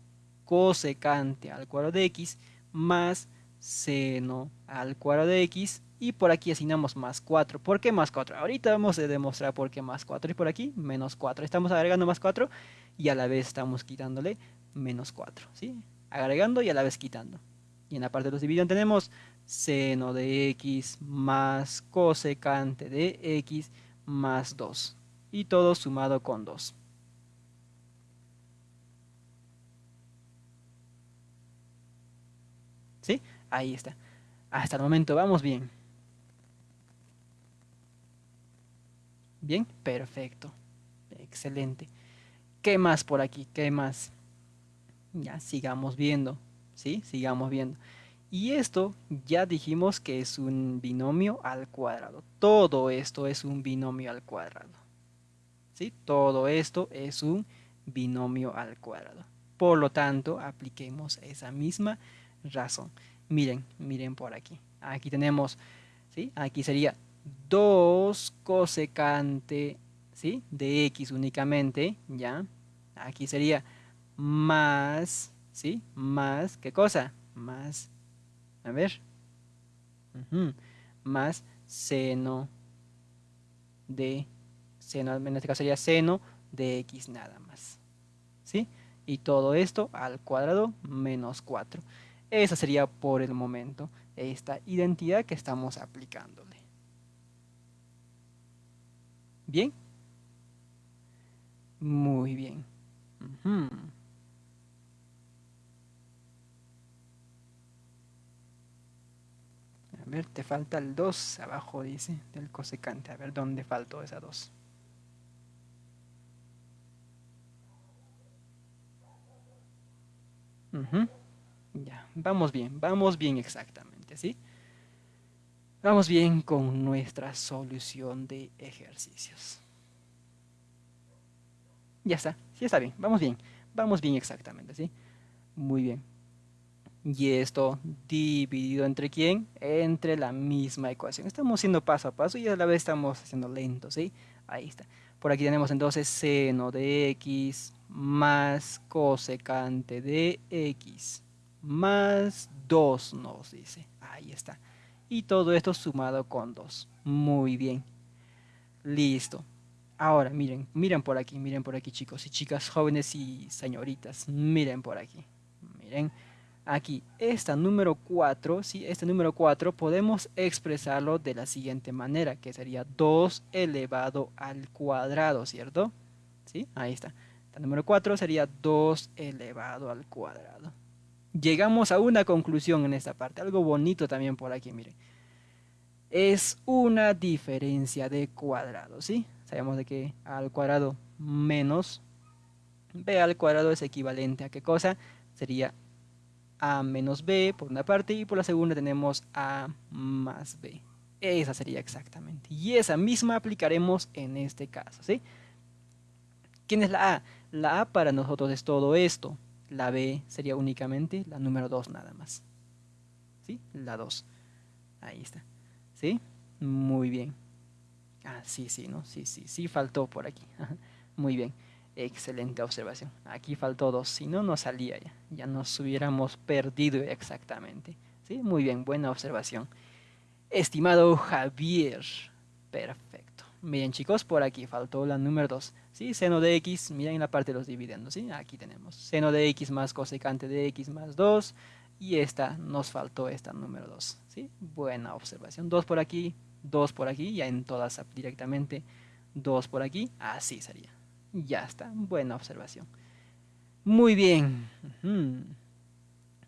cosecante al cuadrado de x más seno al cuadrado de x y por aquí asignamos más 4. ¿Por qué más 4? Ahorita vamos a demostrar por qué más 4. Y por aquí menos 4. Estamos agregando más 4 y a la vez estamos quitándole menos 4. ¿sí? Agregando y a la vez quitando. Y en la parte de los dividendos tenemos seno de x más cosecante de x más 2. Y todo sumado con 2. ¿Sí? Ahí está. Hasta el momento vamos bien. Bien, perfecto. Excelente. ¿Qué más por aquí? ¿Qué más? Ya, sigamos viendo. ¿Sí? Sigamos viendo. Y esto ya dijimos que es un binomio al cuadrado. Todo esto es un binomio al cuadrado. ¿Sí? Todo esto es un binomio al cuadrado. Por lo tanto, apliquemos esa misma razón. Miren, miren por aquí. Aquí tenemos, ¿sí? Aquí sería 2 cosecante ¿sí? de x únicamente, ¿ya? Aquí sería más, ¿sí? Más, ¿qué cosa? Más, a ver, más seno de, seno, en este caso sería seno de x nada más, ¿sí? Y todo esto al cuadrado menos 4. Esa sería por el momento esta identidad que estamos aplicándole. ¿Bien? Muy bien. A ver, te falta el 2 abajo, dice, del cosecante. A ver, ¿dónde faltó esa 2? Ya, vamos bien, vamos bien exactamente, ¿sí? Vamos bien con nuestra solución de ejercicios. Ya está, sí está bien, vamos bien, vamos bien exactamente, ¿sí? Muy bien. Y esto dividido entre quién? Entre la misma ecuación. Estamos haciendo paso a paso y a la vez estamos haciendo lento, ¿sí? Ahí está. Por aquí tenemos entonces seno de x más cosecante de x más 2 nos dice. Ahí está y todo esto sumado con 2. Muy bien. Listo. Ahora, miren, miren por aquí, miren por aquí chicos y chicas, jóvenes y señoritas, miren por aquí. Miren, aquí, esta número 4, ¿sí? este número 4 podemos expresarlo de la siguiente manera, que sería 2 elevado al cuadrado, ¿cierto? ¿Sí? Ahí está. El número 4 sería 2 elevado al cuadrado llegamos a una conclusión en esta parte. Algo bonito también por aquí, miren. Es una diferencia de cuadrado, ¿sí? Sabemos de que A al cuadrado menos b al cuadrado es equivalente a qué cosa? Sería a menos b por una parte y por la segunda tenemos a más b. Esa sería exactamente. Y esa misma aplicaremos en este caso, ¿sí? ¿Quién es la a? La a para nosotros es todo esto. La B sería únicamente la número 2 nada más. ¿Sí? La 2. Ahí está. ¿Sí? Muy bien. Ah, sí, sí, ¿no? Sí, sí, sí faltó por aquí. Muy bien. Excelente observación. Aquí faltó 2. Si no, no salía ya. Ya nos hubiéramos perdido exactamente. ¿Sí? Muy bien, buena observación. Estimado Javier. Perfecto. Miren chicos, por aquí faltó la número 2. ¿Sí? Seno de x, miren en la parte de los dividendos. ¿sí? Aquí tenemos seno de x más cosecante de x más 2. Y esta, nos faltó esta número 2. ¿sí? Buena observación. 2 por aquí, 2 por aquí, ya en todas directamente 2 por aquí. Así sería. Ya está, buena observación. Muy bien.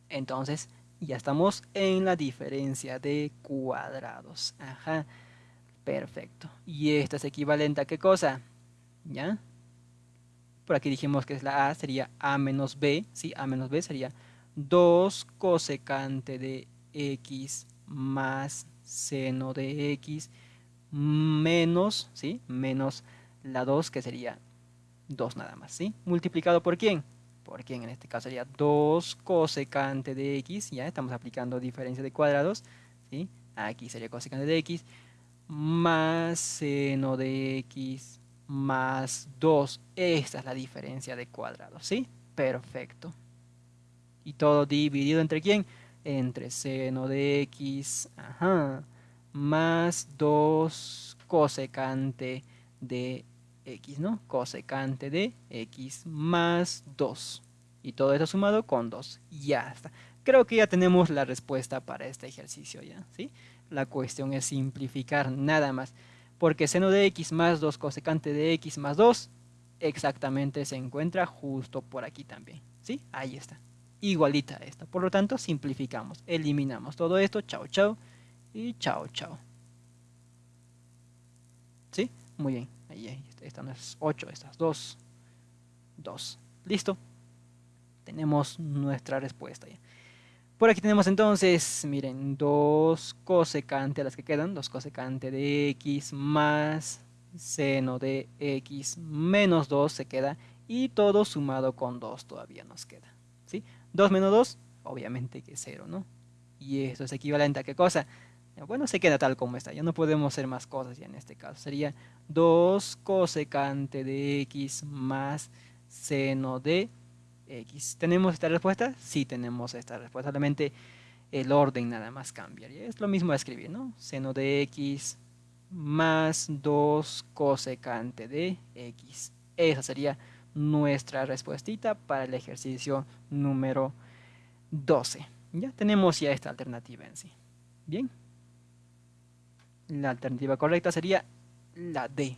Entonces, ya estamos en la diferencia de cuadrados. Ajá. Perfecto. ¿Y esta es equivalente a qué cosa? ¿Ya? Por aquí dijimos que es la A, sería A menos B. ¿Sí? A menos B sería 2 cosecante de X más seno de X menos, ¿sí? Menos la 2 que sería 2 nada más, ¿sí? Multiplicado por quién? porque en este caso sería 2 cosecante de x, ya estamos aplicando diferencia de cuadrados, ¿sí? aquí sería cosecante de x, más seno de x más 2, esta es la diferencia de cuadrados, ¿sí? Perfecto. ¿Y todo dividido entre quién? Entre seno de x, ajá, más 2 cosecante de x, ¿no? Cosecante de x más 2. Y todo eso sumado con 2. Ya está. Creo que ya tenemos la respuesta para este ejercicio, ¿ya? ¿Sí? La cuestión es simplificar nada más. Porque seno de x más 2 cosecante de x más 2 exactamente se encuentra justo por aquí también. ¿Sí? Ahí está. Igualita a esta. Por lo tanto, simplificamos. Eliminamos todo esto. Chao, chao. Y chao, chao. ¿Sí? Muy bien. Ahí, ahí esta no es 8, esta es 2. 2. Listo. Tenemos nuestra respuesta ya. Por aquí tenemos entonces, miren, 2 cosecante, las que quedan, 2 cosecante de x más seno de x menos 2 se queda y todo sumado con 2 todavía nos queda. ¿sí? 2 menos 2, obviamente que es 0, ¿no? Y esto es equivalente a qué cosa? Bueno, se queda tal como está, ya no podemos hacer más cosas ya en este caso. Sería 2 cosecante de x más seno de ¿Tenemos esta respuesta? Sí tenemos esta respuesta, solamente el orden nada más cambia. Es lo mismo a escribir, ¿no? Seno de x más 2 cosecante de x. Esa sería nuestra respuesta para el ejercicio número 12. Ya tenemos ya esta alternativa en sí. Bien. La alternativa correcta sería la D.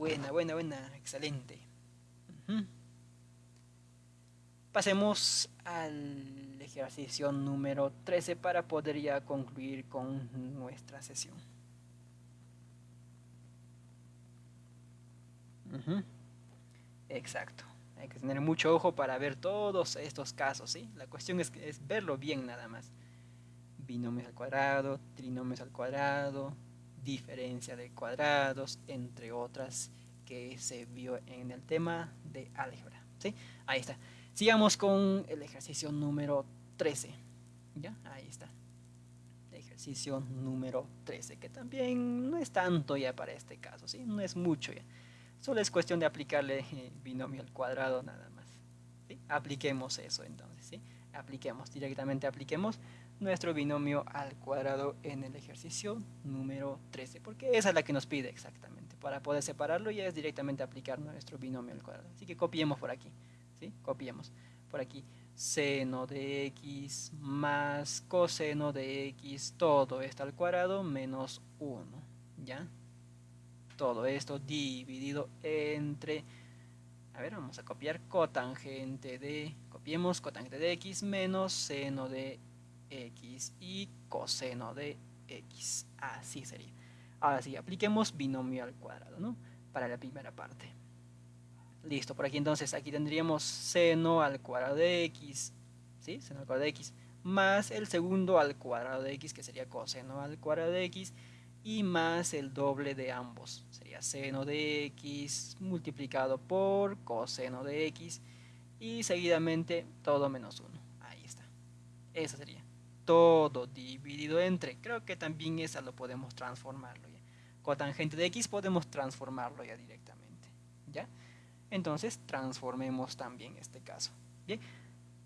Buena, buena, buena, excelente. Pasemos al ejercicio número 13 para poder ya concluir con nuestra sesión. Exacto. Hay que tener mucho ojo para ver todos estos casos, ¿sí? La cuestión es, es verlo bien nada más. Binomios al cuadrado, trinomios al cuadrado, diferencia de cuadrados, entre otras que se vio en el tema de álgebra, ¿sí? Ahí está. Sigamos con el ejercicio número 13. ¿Ya? Ahí está. ejercicio número 13, que también no es tanto ya para este caso, ¿sí? No es mucho ya. Solo es cuestión de aplicarle eh, binomio al cuadrado nada más. Apliquemos eso entonces. ¿sí? Apliquemos, directamente apliquemos nuestro binomio al cuadrado en el ejercicio número 13, porque esa es la que nos pide exactamente. Para poder separarlo ya es directamente aplicar nuestro binomio al cuadrado. Así que copiemos por aquí. ¿sí? Copiemos por aquí. Seno de x más coseno de x, todo esto al cuadrado menos 1. ¿Ya? todo esto dividido entre, a ver, vamos a copiar cotangente de, copiemos cotangente de x menos seno de x y coseno de x. Así sería. Ahora sí, apliquemos binomio al cuadrado, ¿no? Para la primera parte. Listo, por aquí entonces, aquí tendríamos seno al cuadrado de x, ¿sí? Seno al cuadrado de x, más el segundo al cuadrado de x, que sería coseno al cuadrado de x, y más el doble de ambos. Sería seno de x multiplicado por coseno de x y seguidamente todo menos 1. Ahí está. Eso sería. Todo dividido entre. Creo que también esa lo podemos transformarlo ya. Cotangente de x podemos transformarlo ya directamente. ¿Ya? Entonces transformemos también este caso. Bien,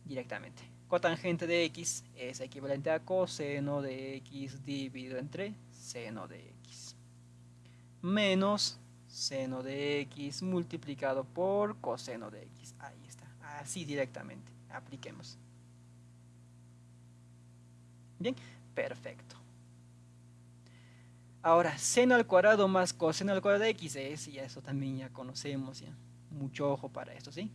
directamente. Cotangente de x es equivalente a coseno de x dividido entre seno de x. Menos seno de x multiplicado por coseno de x. Ahí está. Así directamente. Apliquemos. Bien, perfecto. Ahora, seno al cuadrado más coseno al cuadrado de x es, y eso también ya conocemos, ya. Mucho ojo para esto, ¿sí?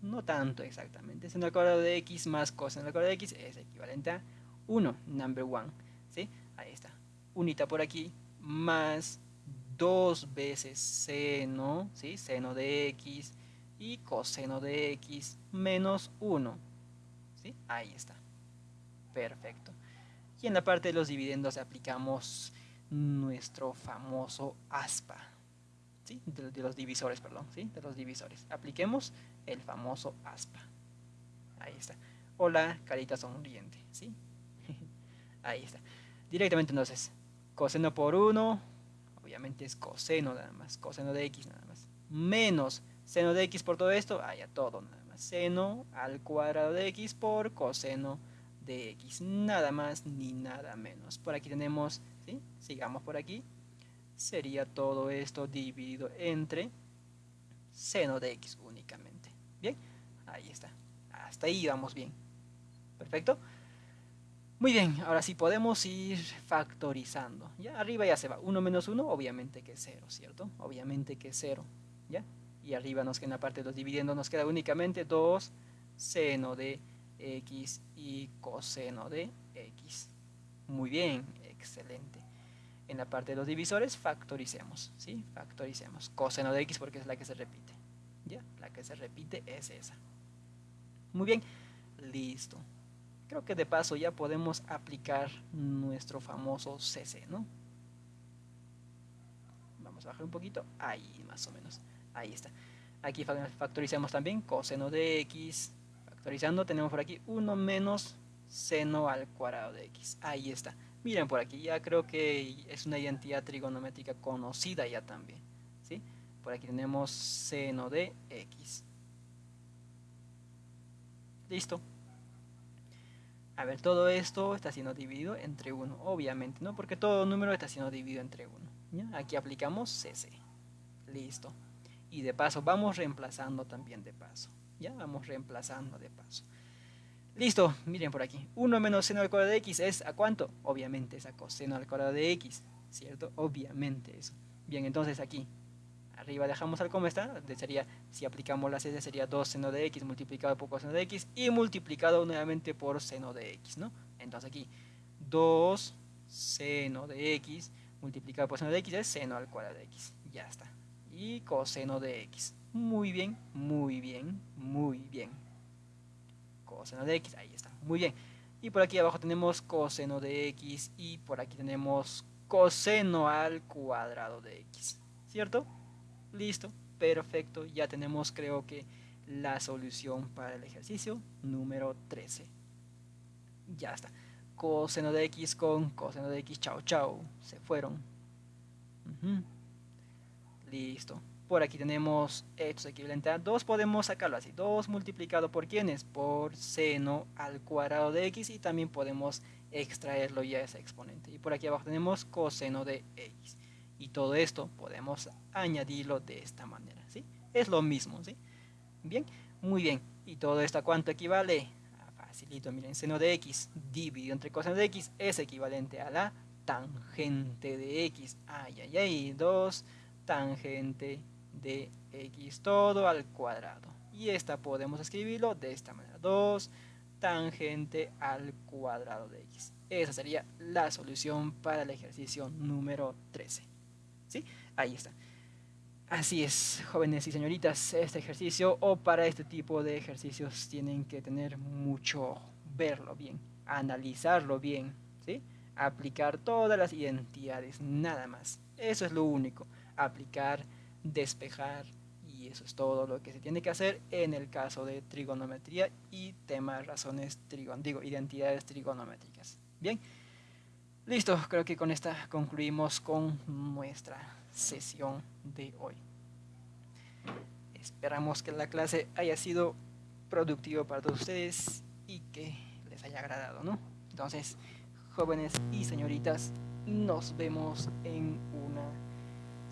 No tanto exactamente. Seno al cuadrado de x más coseno al cuadrado de x es equivalente a 1, number 1, ¿sí? Ahí está. Unita por aquí, más dos veces seno, ¿sí? Seno de x y coseno de x menos 1, ¿sí? Ahí está. Perfecto. Y en la parte de los dividendos aplicamos nuestro famoso aspa. De, los divisores, perdón. De los divisores. Apliquemos el famoso aspa. Ahí está. Hola, carita sonriente. ¿sí? Ahí está. Directamente entonces, coseno por 1, obviamente es coseno nada más, coseno de x nada más, menos seno de x por todo esto, haya todo nada más, seno al cuadrado de x por coseno de x, nada más ni nada menos. Por aquí tenemos, ¿sí? sigamos por aquí, sería todo esto dividido entre seno de x únicamente. Bien, ahí está. Hasta ahí vamos bien. Perfecto. Muy bien, ahora sí podemos ir factorizando. Ya arriba ya se va. 1 menos 1, obviamente que es 0, ¿cierto? Obviamente que es 0. ¿Ya? Y arriba nos queda en la parte de los dividendos, nos queda únicamente 2 seno de x y coseno de x. Muy bien, excelente. En la parte de los divisores factoricemos, ¿sí? Factoricemos. Coseno de x porque es la que se repite. ¿Ya? La que se repite es esa. Muy bien, listo. Creo que de paso ya podemos aplicar nuestro famoso CC, ¿no? Vamos a bajar un poquito. Ahí, más o menos. Ahí está. Aquí factoricemos también coseno de x Factorizando tenemos por aquí 1 menos seno al cuadrado de x. Ahí está. Miren por aquí, ya creo que es una identidad trigonométrica conocida ya también. ¿sí? Por aquí tenemos seno de x. Listo. A ver, todo esto está siendo dividido entre 1, obviamente, ¿no? Porque todo número está siendo dividido entre 1. Aquí aplicamos cc. Listo. Y de paso, vamos reemplazando también de paso. Ya vamos reemplazando de paso. Listo, miren por aquí. 1 menos seno al cuadrado de x es ¿a cuánto? Obviamente es a coseno al cuadrado de x, ¿cierto? Obviamente eso. Bien, entonces aquí, arriba dejamos al como está, sería, si aplicamos la c sería 2 seno de x multiplicado por coseno de x y multiplicado nuevamente por seno de x, ¿no? Entonces aquí, 2 seno de x multiplicado por seno de x es seno al cuadrado de x, ya está. Y coseno de x. Muy bien, muy bien, muy bien. Coseno de x, ahí está, muy bien. Y por aquí abajo tenemos coseno de x y por aquí tenemos coseno al cuadrado de x. ¿Cierto? Listo, perfecto. Ya tenemos creo que la solución para el ejercicio número 13. Ya está. Coseno de x con coseno de x, chao, chao. Se fueron. Listo por aquí tenemos esto equivalente a 2, podemos sacarlo así, 2 multiplicado por quiénes, por seno al cuadrado de x y también podemos extraerlo ya ese exponente. Y por aquí abajo tenemos coseno de x. Y todo esto podemos añadirlo de esta manera, ¿sí? Es lo mismo, ¿sí? Bien, muy bien. ¿Y todo esto a cuánto equivale? Ah, facilito, miren, seno de x dividido entre coseno de x es equivalente a la tangente de x. Ay, ay, ay, 2 tangente de x todo al cuadrado. Y esta podemos escribirlo de esta manera. 2 tangente al cuadrado de x. Esa sería la solución para el ejercicio número 13. ¿Sí? Ahí está. Así es, jóvenes y señoritas, este ejercicio o para este tipo de ejercicios tienen que tener mucho verlo bien, analizarlo bien, ¿sí? Aplicar todas las identidades, nada más. Eso es lo único, aplicar despejar y eso es todo lo que se tiene que hacer en el caso de trigonometría y temas razones trigon digo identidades trigonométricas bien listo creo que con esta concluimos con nuestra sesión de hoy Esperamos que la clase haya sido productiva para ustedes y que les haya agradado, ¿no? Entonces, jóvenes y señoritas, nos vemos en una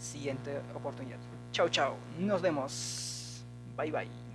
siguiente oportunidad. Chao, chao. Nos vemos. Bye, bye.